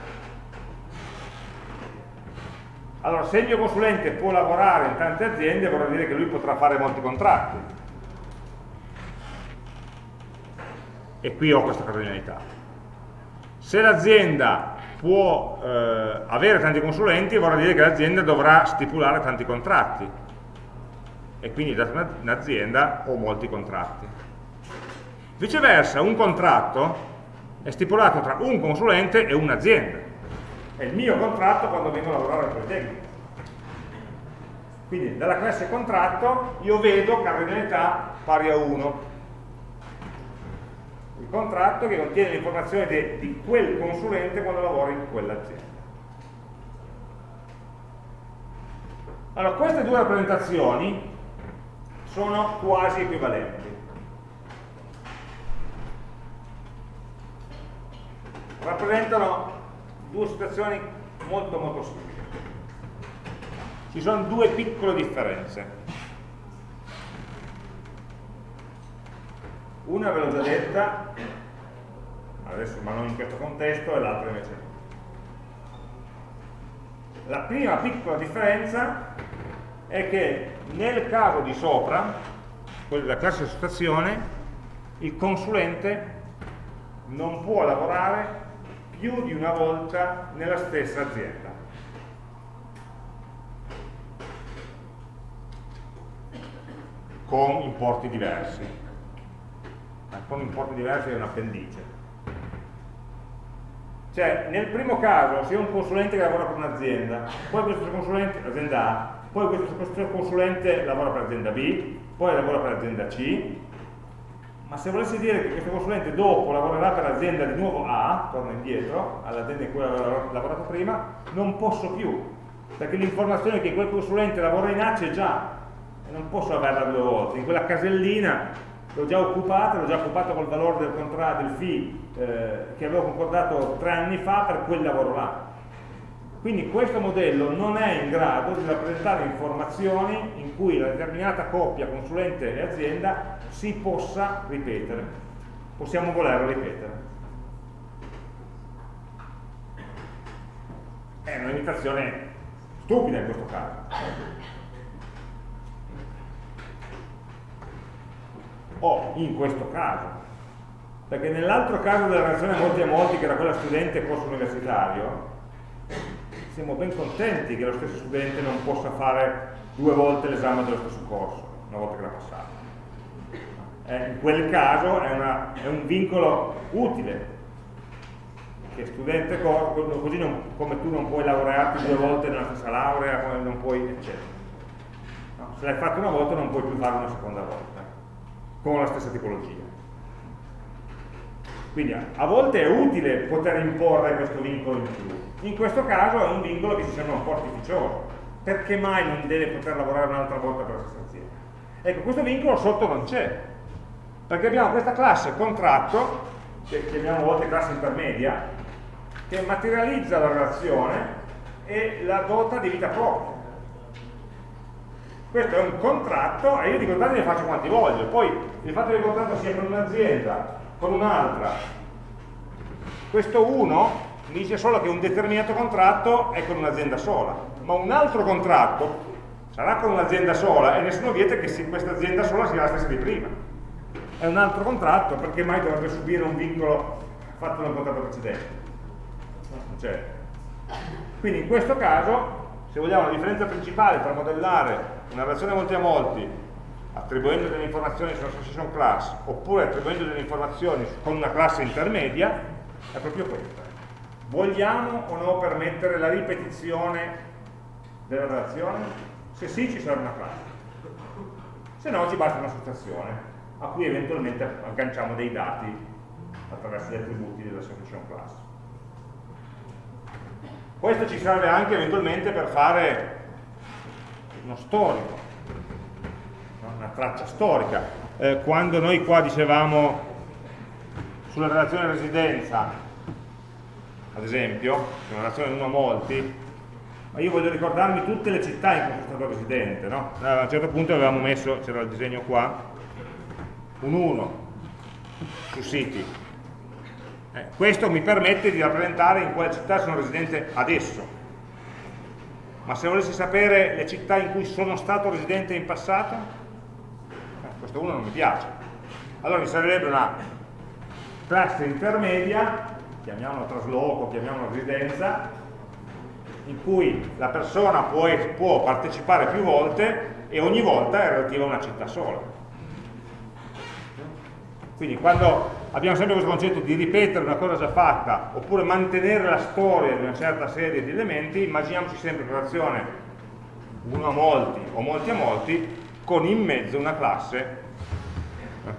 Allora, se il mio consulente può lavorare in tante aziende, vorrà dire che lui potrà fare molti contratti. E qui ho questa cardinalità. Se l'azienda può eh, avere tanti consulenti, vorrà dire che l'azienda dovrà stipulare tanti contratti. E quindi da un'azienda ho molti contratti. Viceversa, un contratto è stipulato tra un consulente e un'azienda è il mio contratto quando vengo a lavorare al Politecnico. Quindi dalla classe contratto io vedo cardinalità pari a 1. Il contratto che contiene l'informazione di quel consulente quando lavora in quell'azienda. Allora, queste due rappresentazioni sono quasi equivalenti. Rappresentano due situazioni molto molto simili. Ci sono due piccole differenze. Una ve l'ho già detta, adesso ma non in questo contesto, e l'altra invece no. La prima piccola differenza è che nel caso di sopra, quello della classe situazione, il consulente non può lavorare più di una volta nella stessa azienda. con importi diversi. Con importi diversi è un appendice. Cioè, nel primo caso, se un consulente che lavora per un'azienda, poi questo consulente, azienda A, poi questo, consulente lavora per azienda B, poi lavora per azienda C, ma se volessi dire che questo consulente dopo lavorerà per l'azienda di nuovo A, torna indietro, all'azienda in cui aveva lavorato prima, non posso più, perché l'informazione che quel consulente lavora in A c'è già, e non posso averla due volte, in quella casellina l'ho già occupata, l'ho già occupata col valore del contratto, del fee eh, che avevo concordato tre anni fa per quel lavoro là. Quindi questo modello non è in grado di rappresentare informazioni in cui la determinata coppia consulente e azienda si possa ripetere. Possiamo volerlo ripetere. È una limitazione stupida in questo caso. O in questo caso. Perché nell'altro caso della relazione molti a molti che era quella studente corso universitario siamo ben contenti che lo stesso studente non possa fare due volte l'esame dello stesso corso una volta che l'ha passato. Eh, in quel caso è, una, è, un vincolo utile che studente così non, come tu non puoi laurearti due volte nella stessa laurea non puoi eccetera. No, se l'hai fatto una volta non puoi più farlo una seconda volta con la stessa tipologia. Quindi a volte è utile poter imporre questo vincolo in più, in questo caso è un vincolo che ci sembra un po' artificioso, perché mai non deve poter lavorare un'altra volta per la stessa azienda? Ecco, questo vincolo sotto non c'è, perché abbiamo questa classe contratto, che chiamiamo a volte classe intermedia, che materializza la relazione e la dota di vita propria questo è un contratto e io di contratti ne faccio quanti voglio poi il fatto che il contratto sia con un'azienda con un'altra questo 1 mi dice solo che un determinato contratto è con un'azienda sola ma un altro contratto sarà con un'azienda sola e nessuno vieta che questa azienda sola sia la stessa di prima. È un altro contratto perché mai dovrebbe subire un vincolo fatto nel contratto precedente. Cioè, quindi in questo caso se vogliamo la differenza principale tra modellare una relazione molti a molti attribuendo delle informazioni sulla association class oppure attribuendo delle informazioni con una classe intermedia è proprio questa. Vogliamo o no permettere la ripetizione della relazione? se sì ci sarà una classe. Se no ci basta un'associazione a cui eventualmente agganciamo dei dati attraverso gli attributi dell'association class. Questo ci serve anche eventualmente per fare uno storico, una traccia storica. Eh, quando noi qua dicevamo sulla relazione residenza, ad esempio, una relazione uno a molti, ma io voglio ricordarmi tutte le città in cui sono stato residente, no? A un certo punto avevamo messo, c'era il disegno qua, un 1 su siti. Eh, questo mi permette di rappresentare in quale città sono residente adesso, ma se volessi sapere le città in cui sono stato residente in passato, eh, questo uno non mi piace. Allora mi servirebbe una classe intermedia, chiamiamola trasloco, chiamiamola residenza, in cui la persona può, può partecipare più volte e ogni volta è relativa a una città sola. Quindi quando abbiamo sempre questo concetto di ripetere una cosa già fatta oppure mantenere la storia di una certa serie di elementi, immaginiamoci sempre in relazione uno a molti o molti a molti con in mezzo una classe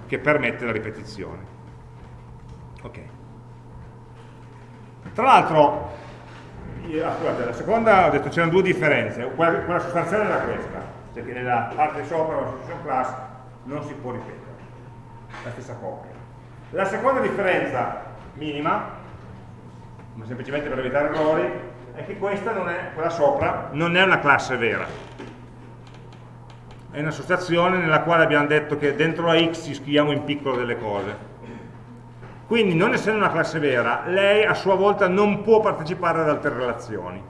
che permette la ripetizione. Ok. Tra l'altro ah, scusate, la seconda ho detto c'erano due differenze, quella, sostanziale era questa, cioè che nella parte sopra la substitution class non si può ripetere, la stessa coppia. La seconda differenza minima, ma semplicemente per evitare errori, è che questa non è, quella sopra, non è una classe vera. È un'associazione nella quale abbiamo detto che dentro la x ci scriviamo in piccolo delle cose quindi, non essendo una classe vera, lei a sua volta non può partecipare ad altre relazioni.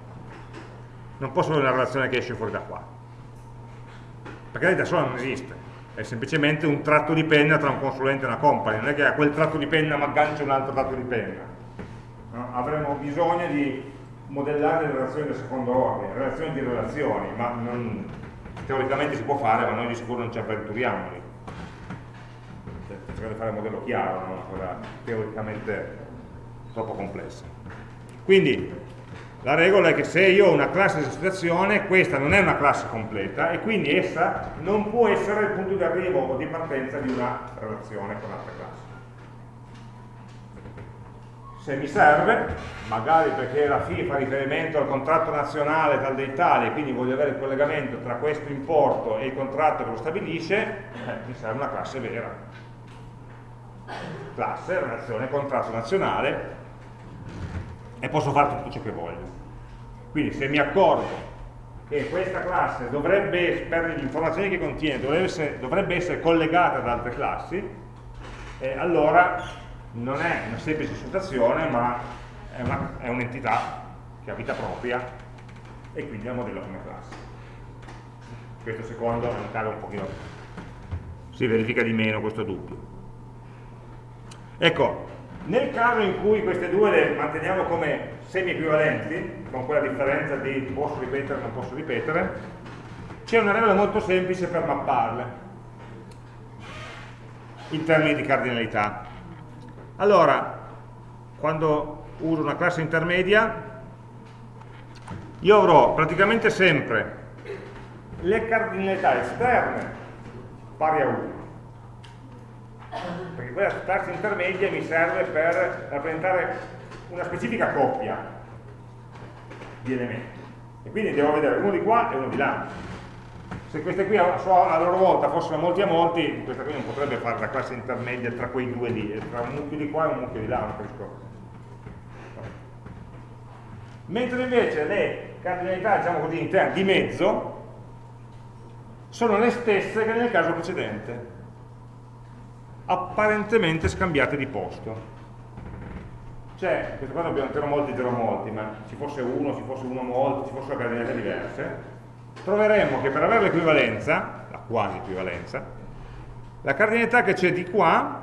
Non posso avere una relazione che esce fuori da qua. Perché lei da sola non esiste. È semplicemente un tratto di penna tra un consulente e una company. Non è che a quel tratto di penna mi aggancio un altro tratto di penna. No? Avremo bisogno di modellare le relazioni del secondo ordine, relazioni di relazioni, ma non, teoricamente si può fare, ma noi di sicuro non ci avventuriamo lì cercare di fare un modello chiaro, non una cosa teoricamente troppo complessa. Quindi la regola è che se io ho una classe di associazione, questa non è una classe completa e quindi essa non può essere il punto di arrivo o di partenza di una relazione con altre classi. Se mi serve, magari perché la FI fa riferimento al contratto nazionale tal dei tali e quindi voglio avere il collegamento tra questo importo e il contratto che lo stabilisce, eh, mi serve una classe vera classe, relazione, contratto nazionale e posso fare tutto ciò che voglio. Quindi se mi accorgo che questa classe dovrebbe, per le informazioni che contiene, dovrebbe essere, dovrebbe essere collegata ad altre classi, eh, allora non è una semplice associazione, ma è un'entità un che ha vita propria e quindi la modello come classe. Questo secondo è un caso un pochino si verifica di meno questo dubbio. Ecco, nel caso in cui queste due le manteniamo come semi-equivalenti, con quella differenza di posso ripetere o non posso ripetere, c'è una regola molto semplice per mapparle in termini di cardinalità. Allora, quando uso una classe intermedia, io avrò praticamente sempre le cardinalità esterne pari a 1 perché quella classe intermedia mi serve per rappresentare una specifica coppia di elementi. E quindi devo vedere uno di qua e uno di là. Se queste qui a, loro volta fossero molti a molti questa qui non potrebbe fare la classe intermedia tra quei due lì tra un mucchio di qua e un mucchio di là non capisco. Mentre invece le cardinalità diciamo così interne di mezzo sono le stesse che nel caso precedente apparentemente scambiate di posto. Cioè, questa qua abbiamo 0 molti, 0 molti, ma ci fosse uno, ci fosse uno molto, ci fossero cardinalità diverse, troveremmo che per avere l'equivalenza, la quasi equivalenza, la cardinalità che c'è di qua,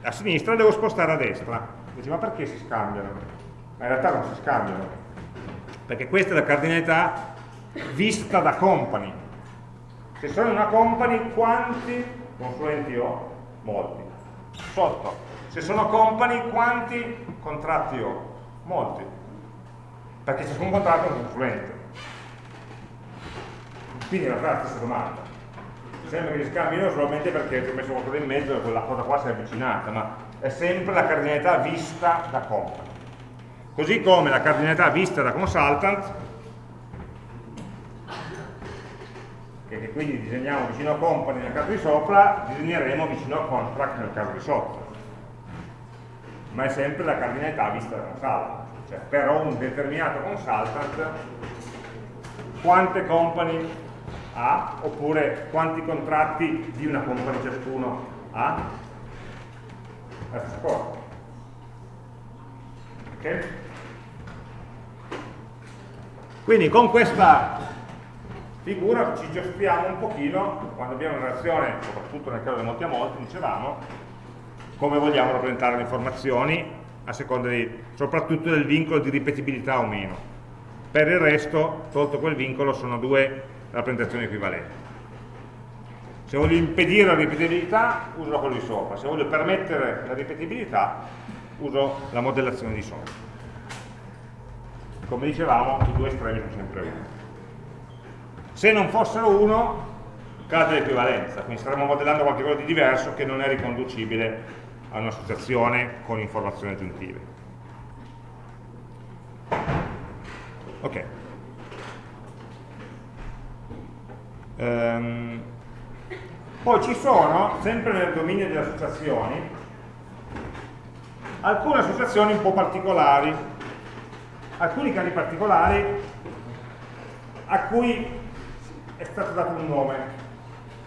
a sinistra, devo spostare a destra. Dici, ma perché si scambiano? Ma in realtà non si scambiano, perché questa è la cardinalità vista da company. Se sono una company, quanti consulenti ho? Molti. Sotto, se sono company, quanti contratti ho? Molti. Perché ciascun contratto è un consulente. Quindi in realtà è la domanda. Sembra che si scambino solamente perché ti ho messo qualcosa in mezzo e quella cosa qua si è avvicinata, ma è sempre la cardinalità vista da company. Così come la cardinalità vista da consultant che, che quindi disegniamo vicino a company nel caso di sopra, disegneremo vicino a contract nel caso di sotto. Ma è sempre la cardinalità vista da consultant. Cioè, per un determinato consultant, quante company ha, oppure quanti contratti di una company ciascuno ha? Stessa cosa. Ok? Quindi con questa figura ci giostriamo un pochino, quando abbiamo una relazione, soprattutto nel caso di molti a molti, dicevamo, come vogliamo rappresentare le informazioni, a seconda di, soprattutto del vincolo di ripetibilità o meno. Per il resto, tolto quel vincolo, sono due rappresentazioni equivalenti. Se voglio impedire la ripetibilità, uso quello di sopra. Se voglio permettere la ripetibilità, uso la modellazione di sopra. Come dicevamo, i due estremi sono sempre uno. Se non fossero uno, cade l'equivalenza, quindi staremmo modellando qualcosa di diverso che non è riconducibile a un'associazione con informazioni aggiuntive. Ok. Um, poi ci sono, sempre nel dominio delle associazioni, alcune associazioni un po' particolari, alcuni casi particolari a cui è stato dato un nome,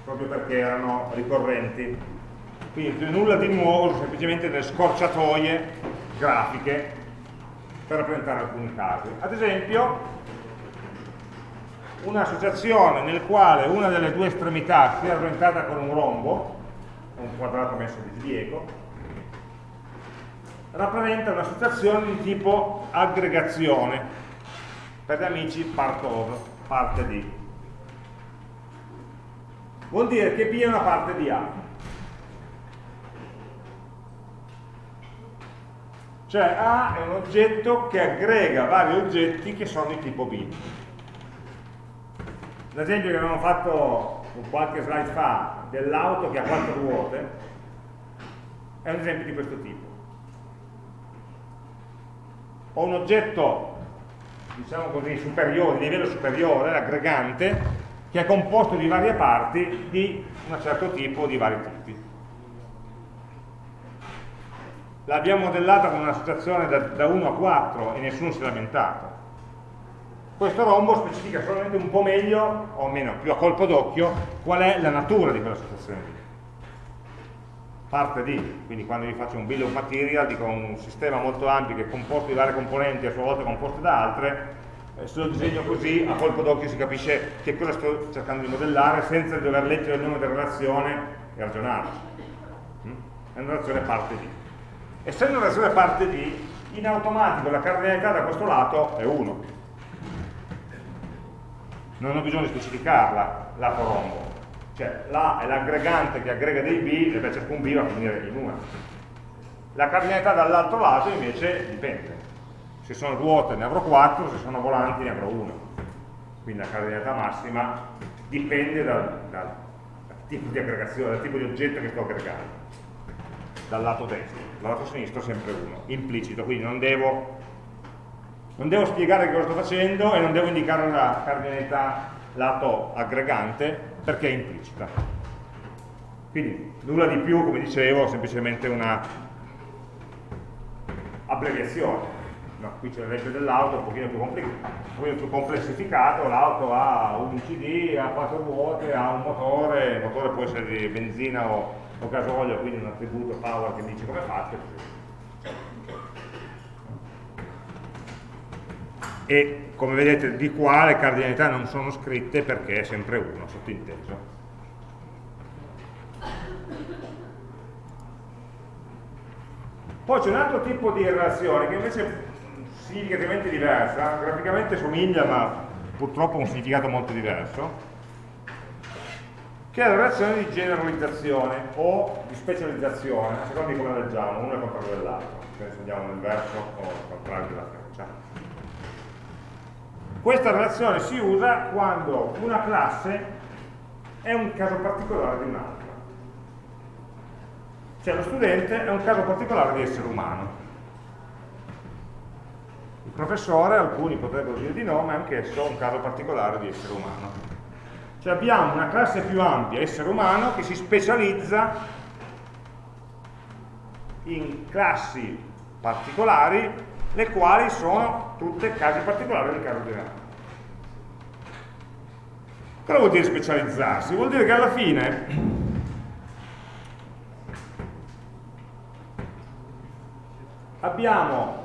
proprio perché erano ricorrenti. Quindi nulla di nuovo, sono semplicemente delle scorciatoie grafiche per rappresentare alcuni casi. Ad esempio, un'associazione nel quale una delle due estremità sia rappresentata con un rombo, un quadrato messo di sbiego, rappresenta un'associazione di tipo aggregazione, per gli amici part of, parte di. Vuol dire che B è una parte di A. Cioè A è un oggetto che aggrega vari oggetti che sono di tipo B. L'esempio che abbiamo fatto qualche slide fa dell'auto che ha quattro ruote è un esempio di questo tipo. Ho un oggetto, diciamo così, superiore, di livello superiore, aggregante, che è composto di varie parti di un certo tipo o di vari tipi. L'abbiamo modellata con una situazione da, da 1 a 4 e nessuno si è lamentato questo rombo specifica solamente un po' meglio, o meno, più a colpo d'occhio, qual è la natura di quella situazione lì. Parte di, quindi quando vi faccio un bill of material, dico un sistema molto ampio che è composto di varie componenti a sua volta composte da altre, eh, se lo disegno così, a colpo d'occhio si capisce che cosa sto cercando di modellare senza dover leggere il nome della relazione e ragionarci. Mm? È una relazione parte di. Essendo una relazione parte di, in automatico la cardinalità da questo lato è 1 non ho bisogno di specificarla, lato rombo. Cioè l'A è l'aggregante che aggrega dei B e per ciascun B va a finire in 1. La cardinalità dall'altro lato invece dipende. Se sono ruote ne avrò 4, se sono volanti ne avrò 1. Quindi la cardinalità massima dipende dal, dal tipo di aggregazione, dal tipo di oggetto che sto aggregando. Dal lato destro. Lato sinistro sempre 1, implicito, quindi non devo non devo spiegare cosa sto facendo e non devo indicare la cardinalità lato aggregante perché è implicita. Quindi nulla di più, come dicevo, semplicemente una abbreviazione. No, qui c'è l'esempio dell'auto un pochino più, un più complessificato, l'auto ha un CD, ha quattro ruote, ha un motore, il motore può essere di benzina o, o gasolio, quindi un attributo power che dice come faccio, e come vedete di qua le cardinalità non sono scritte perché è sempre uno, sottinteso. Poi c'è un altro tipo di relazione che invece è significativamente diversa, graficamente somiglia ma purtroppo ha un significato molto diverso, che è la relazione di generalizzazione o di specializzazione, a seconda di come leggiamo, uno è contrario dell'altro, se andiamo nel verso o al contrario della freccia. Questa relazione si usa quando una classe è un caso particolare di un'altra. Cioè lo studente è un caso particolare di essere umano. Il professore, alcuni potrebbero dire di no, ma è anch'esso un caso particolare di essere umano. Cioè abbiamo una classe più ampia, essere umano, che si specializza in classi particolari le quali sono tutte casi particolari del caso generale. Cosa vuol dire specializzarsi? Vuol dire che alla fine abbiamo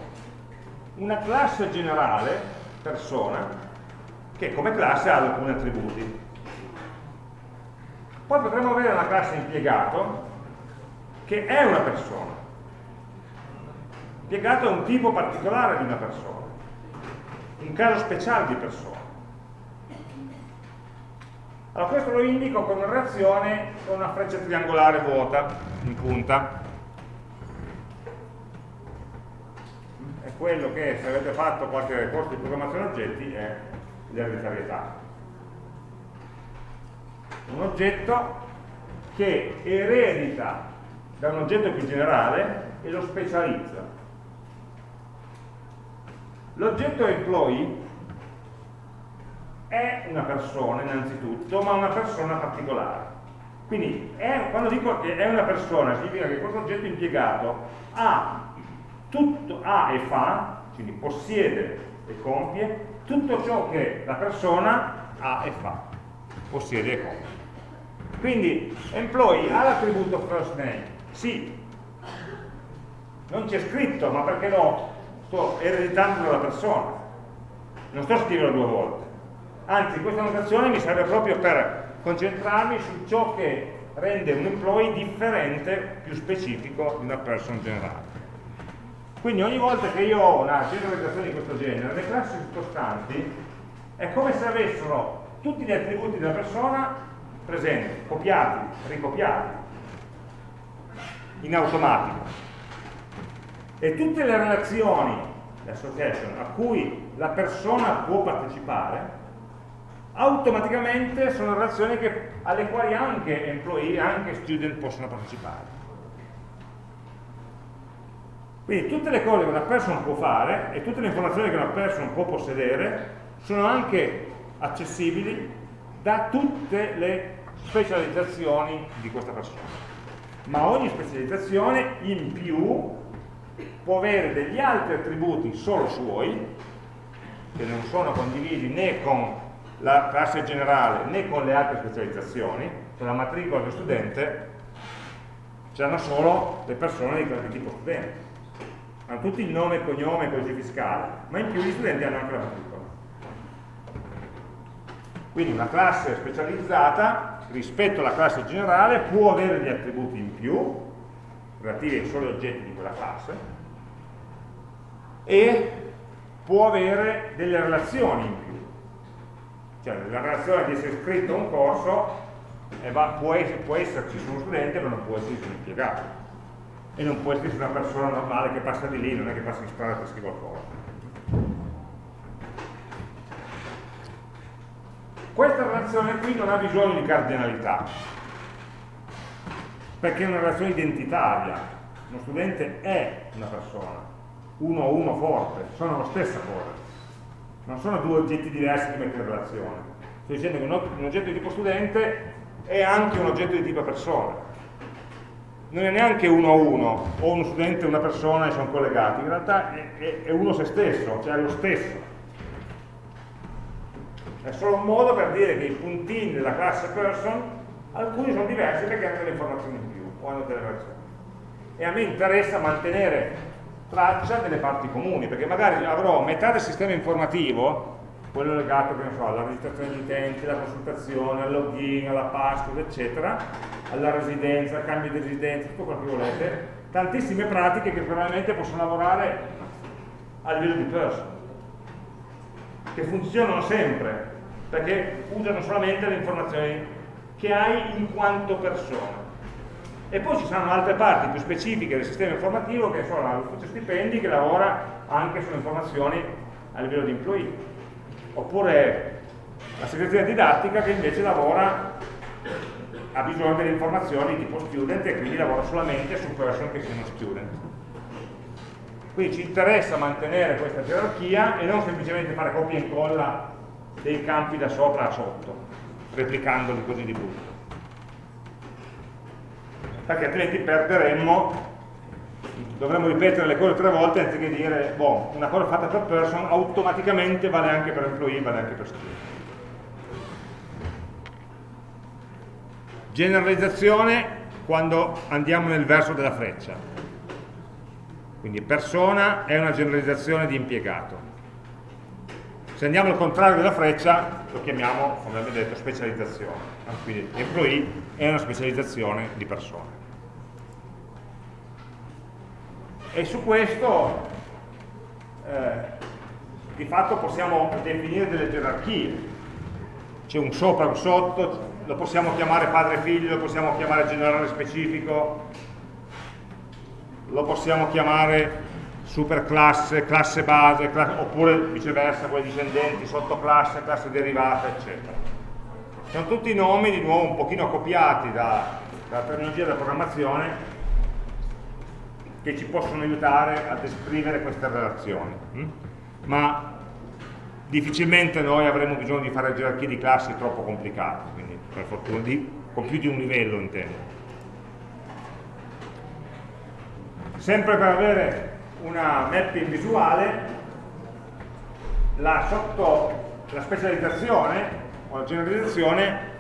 una classe generale, persona, che come classe ha alcuni attributi. Poi potremmo avere una classe impiegato che è una persona Impiegato è un tipo particolare di una persona, un caso speciale di persona. Allora questo lo indico con una reazione con una freccia triangolare vuota in punta. È quello che se avete fatto qualche corso di programmazione oggetti è l'ereditarietà. Un oggetto che eredita da un oggetto più generale e lo specializza. L'oggetto employee è una persona innanzitutto, ma una persona particolare. Quindi è, quando dico che è una persona significa che questo oggetto impiegato ha, tutto, ha e fa, quindi possiede e compie, tutto ciò che la persona ha e fa, possiede e compie. Quindi employee ha l'attributo first name, sì, non c'è scritto, ma perché no? Sto ereditando dalla persona, non sto scrivendo due volte. Anzi, questa notazione mi serve proprio per concentrarmi su ciò che rende un employee differente, più specifico di una person generale. Quindi ogni volta che io ho una generalizzazione di questo genere, le classi circostanti è come se avessero tutti gli attributi della persona presenti, copiati, ricopiati, in automatico. E tutte le relazioni, l'association, a cui la persona può partecipare, automaticamente sono relazioni che, alle quali anche employee, anche student possono partecipare. Quindi tutte le cose che una person può fare e tutte le informazioni che una person può possedere sono anche accessibili da tutte le specializzazioni di questa persona. Ma ogni specializzazione in più può avere degli altri attributi solo suoi, che non sono condivisi né con la classe generale né con le altre specializzazioni, cioè la matricola dello studente c'erano solo le persone di tipo studente. Hanno tutti il nome, il cognome, il codice fiscale, ma in più gli studenti hanno anche la matricola. Quindi una classe specializzata rispetto alla classe generale può avere degli attributi in più, relativi ai soli oggetti di quella classe, e può avere delle relazioni in più. Cioè la relazione di essere iscritto a un corso eh, va, può, essere, può, esserci su uno studente ma non può esserci su un impiegato. E non può esserci una persona normale che passa di lì, non è che passa in strada e scrive qualcosa questa relazione qui non ha bisogno di cardinalità perché è una relazione identitaria uno studente è una persona uno a uno forte, sono la stessa cosa non sono due oggetti diversi che mettere in relazione. Sto dicendo che un oggetto di tipo studente è anche un oggetto di tipo persona. Non è neanche uno a uno, o uno studente e una persona e sono collegati, in realtà è, è uno se stesso, cioè è lo stesso. È solo un modo per dire che i puntini della classe person, alcuni sono diversi perché hanno delle informazioni in più, o hanno delle relazioni. E a me interessa mantenere traccia delle parti comuni, perché magari avrò metà del sistema informativo, quello legato so, alla registrazione di utenti, alla consultazione, al login, alla password, eccetera, alla residenza, al cambio di residenza, tutto quello che volete, tantissime pratiche che probabilmente possono lavorare a livello di person, che funzionano sempre, perché usano solamente le informazioni che hai in quanto persona. E poi ci saranno altre parti più specifiche del sistema informativo che sono l'ufficio stipendi che lavora anche sulle informazioni a livello di employee oppure la segreteria didattica che invece lavora ha bisogno delle informazioni tipo student e quindi lavora solamente su person che siano student. Quindi ci interessa mantenere questa gerarchia e non semplicemente fare copia e incolla dei campi da sopra a sotto replicandoli così di brutto perché altrimenti perderemmo dovremmo ripetere le cose tre volte anziché dire boh, una cosa fatta per person automaticamente vale anche per employee, vale anche per student generalizzazione quando andiamo nel verso della freccia. Quindi persona è una generalizzazione di impiegato se andiamo al contrario della freccia lo chiamiamo, come abbiamo detto, specializzazione. Quindi employee è una specializzazione di persone. E su questo eh, di fatto possiamo definire delle gerarchie. C'è un sopra, un sotto lo possiamo chiamare padre figlio, lo possiamo chiamare generale specifico lo possiamo chiamare superclasse, classe base, classe, oppure viceversa, quelle discendenti, sottoclasse, classe derivata, eccetera. Sono tutti nomi, di nuovo, un pochino copiati da, dalla tecnologia della programmazione che ci possono aiutare a descrivere queste relazioni. Mm? Ma difficilmente noi avremo bisogno di fare gerarchie di classi troppo complicate, quindi per fortuna di, con più di un livello intendo. Sempre per avere una mapping visuale, la, sotto, la specializzazione o la generalizzazione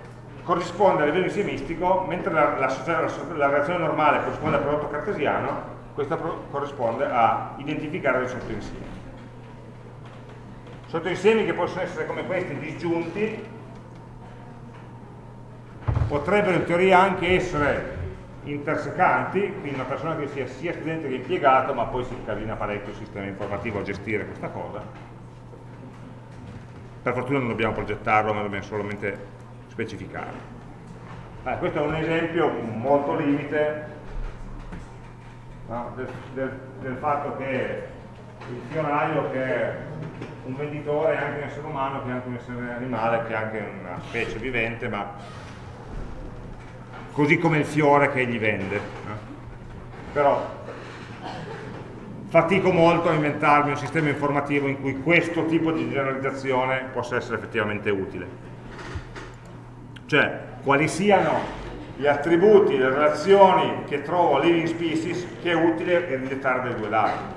corrisponde a livello insiemistico, mentre la, la, la, la relazione normale corrisponde al prodotto cartesiano, questa corrisponde a identificare dei sottoinsiemi. Sottoinsiemi che possono essere come questi disgiunti, potrebbero in teoria anche essere intersecanti, quindi una persona che sia sia studente che impiegato, ma poi si incasina parecchio il sistema informativo a gestire questa cosa. Per fortuna non dobbiamo progettarlo, ma dobbiamo solamente specificare. Eh, questo è un esempio molto limite no, del, del, del, fatto che il fioraio che è un venditore è anche un essere umano, che è anche un essere animale, che è anche una specie vivente, ma così come il fiore che egli vende. No? Però fatico molto a inventarmi un sistema informativo in cui questo tipo di generalizzazione possa essere effettivamente utile cioè quali siano gli attributi, le relazioni che trovo a living species che è utile ereditare dai due lati.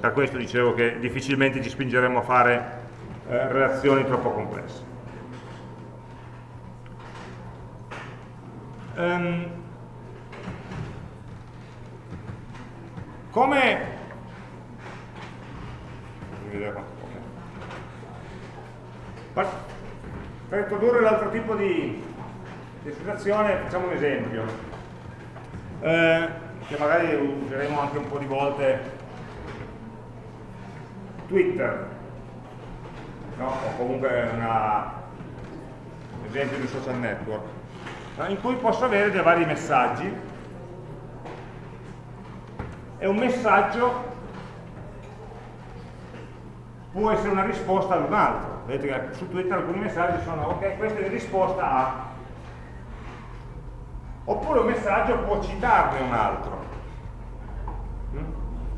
Per questo dicevo che difficilmente ci spingeremo a fare eh, relazioni troppo complesse. Um, come per introdurre l'altro tipo di, di facciamo un esempio, eh, che magari useremo anche un po' di volte. Twitter, no? o comunque una, un esempio di social network, no? in cui posso avere dei vari messaggi e un messaggio può essere una risposta ad un altro vedete che su Twitter alcuni messaggi sono ok, questa è in risposta a oppure un messaggio può citarne un altro mm?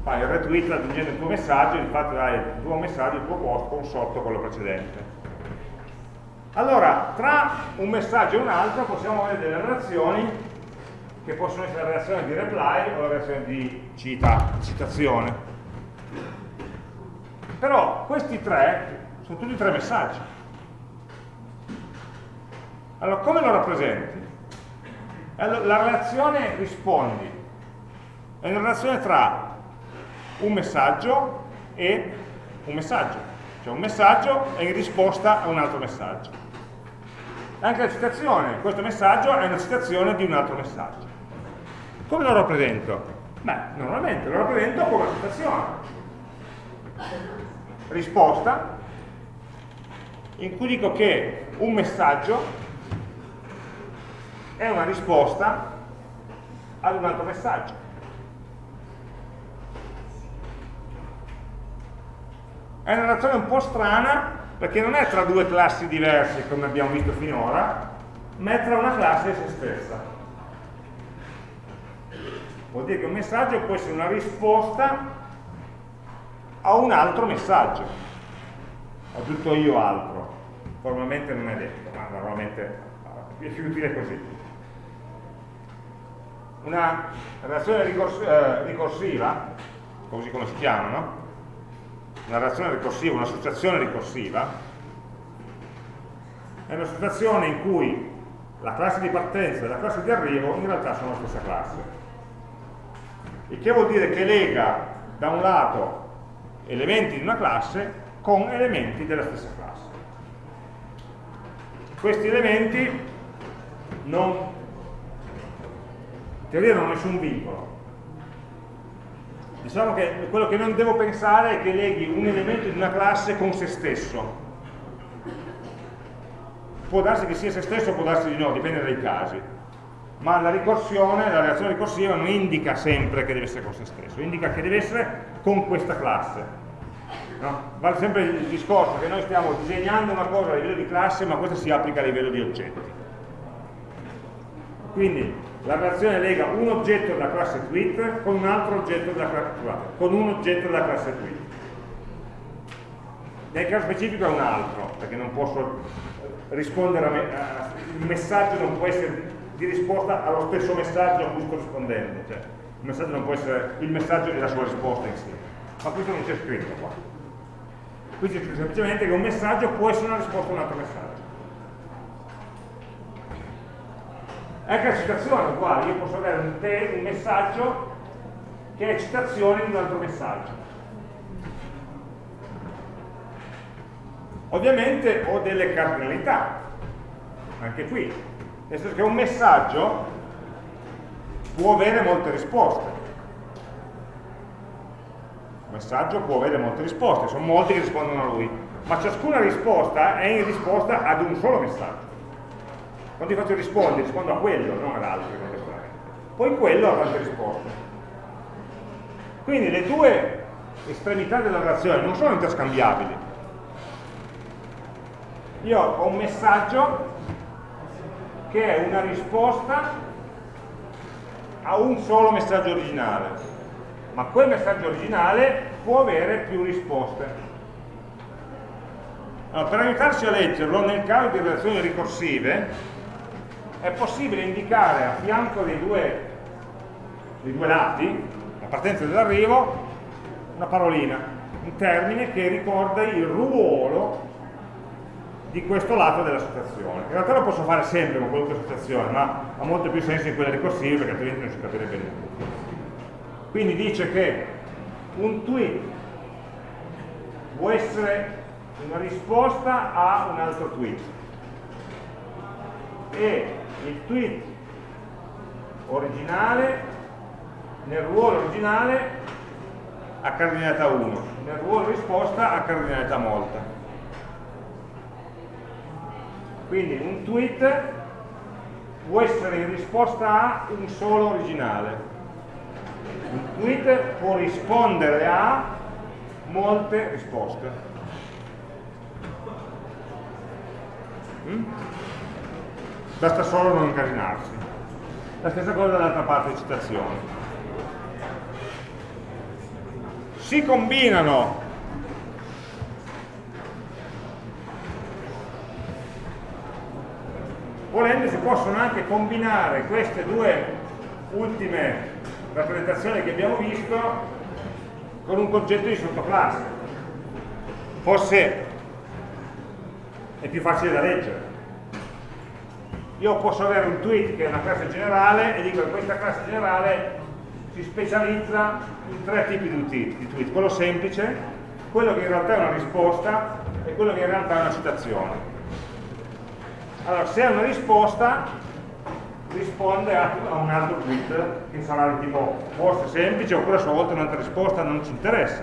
fai il retweet aggiungendo il tuo messaggio infatti dai il tuo messaggio, il tuo post con sotto quello precedente allora tra un messaggio e un altro possiamo avere delle relazioni che possono essere la reazione di reply o la reazione di cita, citazione però questi tre sono tutti tre messaggi. Allora, come lo rappresenti? Allora, la relazione rispondi è una relazione tra un messaggio e un messaggio. Cioè un messaggio è in risposta a un altro messaggio. Anche la citazione, questo messaggio è una citazione di un altro messaggio. Come lo rappresento? Beh, normalmente lo rappresento come una citazione. Risposta in cui dico che un messaggio è una risposta ad un altro messaggio. È una relazione un po' strana perché non è tra due classi diverse come abbiamo visto finora, ma è tra una classe e se stessa. Vuol dire che un messaggio può essere una risposta a un altro messaggio, a tutto io altro formalmente non è detto, ma normalmente è più utile così. Una relazione eh, ricorsiva, così come si chiama, no? Una relazione ricorsiva, un'associazione ricorsiva, è un'associazione in cui la classe di partenza e la classe di arrivo in realtà sono la stessa classe. Il che vuol dire che lega da un lato elementi di una classe con elementi della stessa classe questi elementi non, in teoria non hanno nessun vincolo. Diciamo che quello che non devo pensare è che leghi un elemento di una classe con se stesso. Può darsi che sia se stesso, può darsi di no, dipende dai casi. Ma la ricorsione, la reazione ricorsiva non indica sempre che deve essere con se stesso, indica che deve essere con questa classe. No? Vale sempre il discorso che noi stiamo disegnando una cosa a livello di classe, ma questa si applica a livello di oggetti. Quindi la relazione lega un oggetto della classe tweet con un altro oggetto della, scusate, con un oggetto della classe tweet. nel caso specifico è un altro, perché non posso rispondere a, me, a il messaggio non può essere di risposta allo stesso messaggio a cui sto rispondendo, cioè il messaggio non può essere il messaggio e la sua risposta insieme. Ma questo non c'è scritto qua. Qui c'è scritto semplicemente che un messaggio può essere una risposta a un altro messaggio. Anche la citazione è uguale, io posso avere un, un messaggio che è citazione di un altro messaggio. Ovviamente ho delle cardinalità, anche qui, nel senso che un messaggio può avere molte risposte. Un messaggio può avere molte risposte, sono molti che rispondono a lui, ma ciascuna risposta è in risposta ad un solo messaggio. Quando ti faccio rispondere, rispondo a quello, non ad altri Poi quello ha tante risposte. Quindi le due estremità della relazione non sono interscambiabili. Io ho un messaggio che è una risposta a un solo messaggio originale, ma quel messaggio originale può avere più risposte. Allora, per aiutarci a leggerlo, nel caso di relazioni ricorsive, è possibile indicare a fianco dei due, dei due lati, la partenza e l'arrivo, una parolina, un termine che ricorda il ruolo di questo lato dell'associazione. In realtà lo posso fare sempre con qualunque associazione, ma ha molto più senso in quelle ricorsive perché altrimenti non si capirebbe niente. Quindi dice che un tweet può essere una risposta a un altro tweet e il tweet originale nel ruolo originale ha cardinalità 1, nel ruolo risposta ha cardinalità molta. Quindi un tweet può essere in risposta a un solo originale. Un tweet può rispondere a molte risposte. Mm? Basta solo non incasinarsi. La stessa cosa dall'altra parte di citazione. Si combinano volendo si possono anche combinare queste due ultime rappresentazioni che abbiamo visto con un concetto di sottoclasse forse è più facile da leggere io posso avere un tweet che è una classe generale e dico che questa classe generale si specializza in tre tipi di tweet quello semplice, quello che in realtà è una risposta e quello che in realtà è una citazione allora, se è una risposta, risponde a, un altro tweet che sarà di tipo forse semplice oppure a sua volta un'altra risposta non ci interessa.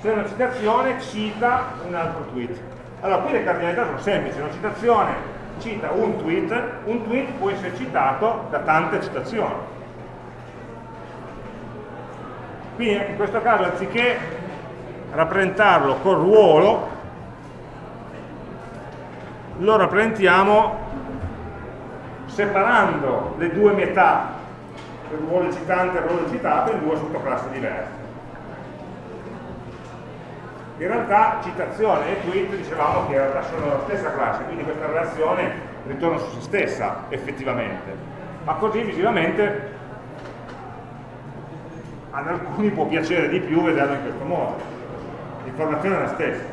Se è una citazione, cita un altro tweet. Allora, qui le cardinalità sono semplici, una citazione cita un tweet, un tweet può essere citato da tante citazioni. Quindi in questo caso anziché rappresentarlo col ruolo, lo rappresentiamo separando le due metà, il ruolo citante e il ruolo citato, in due sottoclassi diverse. In realtà citazione e tweet dicevamo che in realtà sono la stessa classe, quindi questa relazione ritorna su se stessa effettivamente, ma così visivamente ad alcuni può piacere di più vederlo in questo modo. L'informazione è la stessa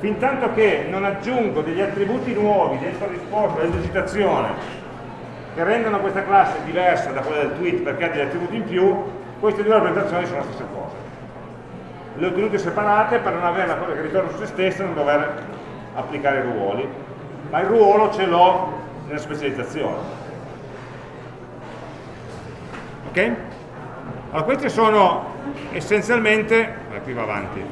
fin tanto che non aggiungo degli attributi nuovi dentro risposta, dentro citazione, che rendono questa classe diversa da quella del tweet perché ha degli attributi in più, queste due rappresentazioni sono la stessa cosa. Le ho tenute separate per non avere una cosa che ritorna su se stessa e non dover applicare i ruoli, ma il ruolo ce l'ho nella specializzazione. Ok? Allora, queste sono essenzialmente, qui va avanti,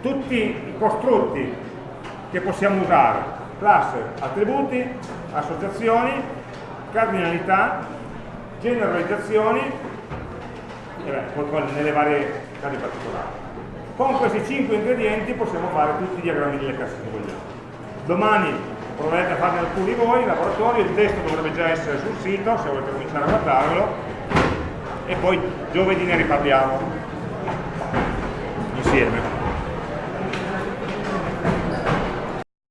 tutti i costrutti che possiamo usare, classe, attributi, associazioni, cardinalità, generalizzazioni, e poi nelle varie casi particolari. Con questi 5 ingredienti possiamo fare tutti i diagrammi delle classi che vogliamo. Domani proverete a farne alcuni voi in laboratorio, il testo dovrebbe già essere sul sito, se volete cominciare a guardarlo, e poi giovedì ne riparliamo. insieme.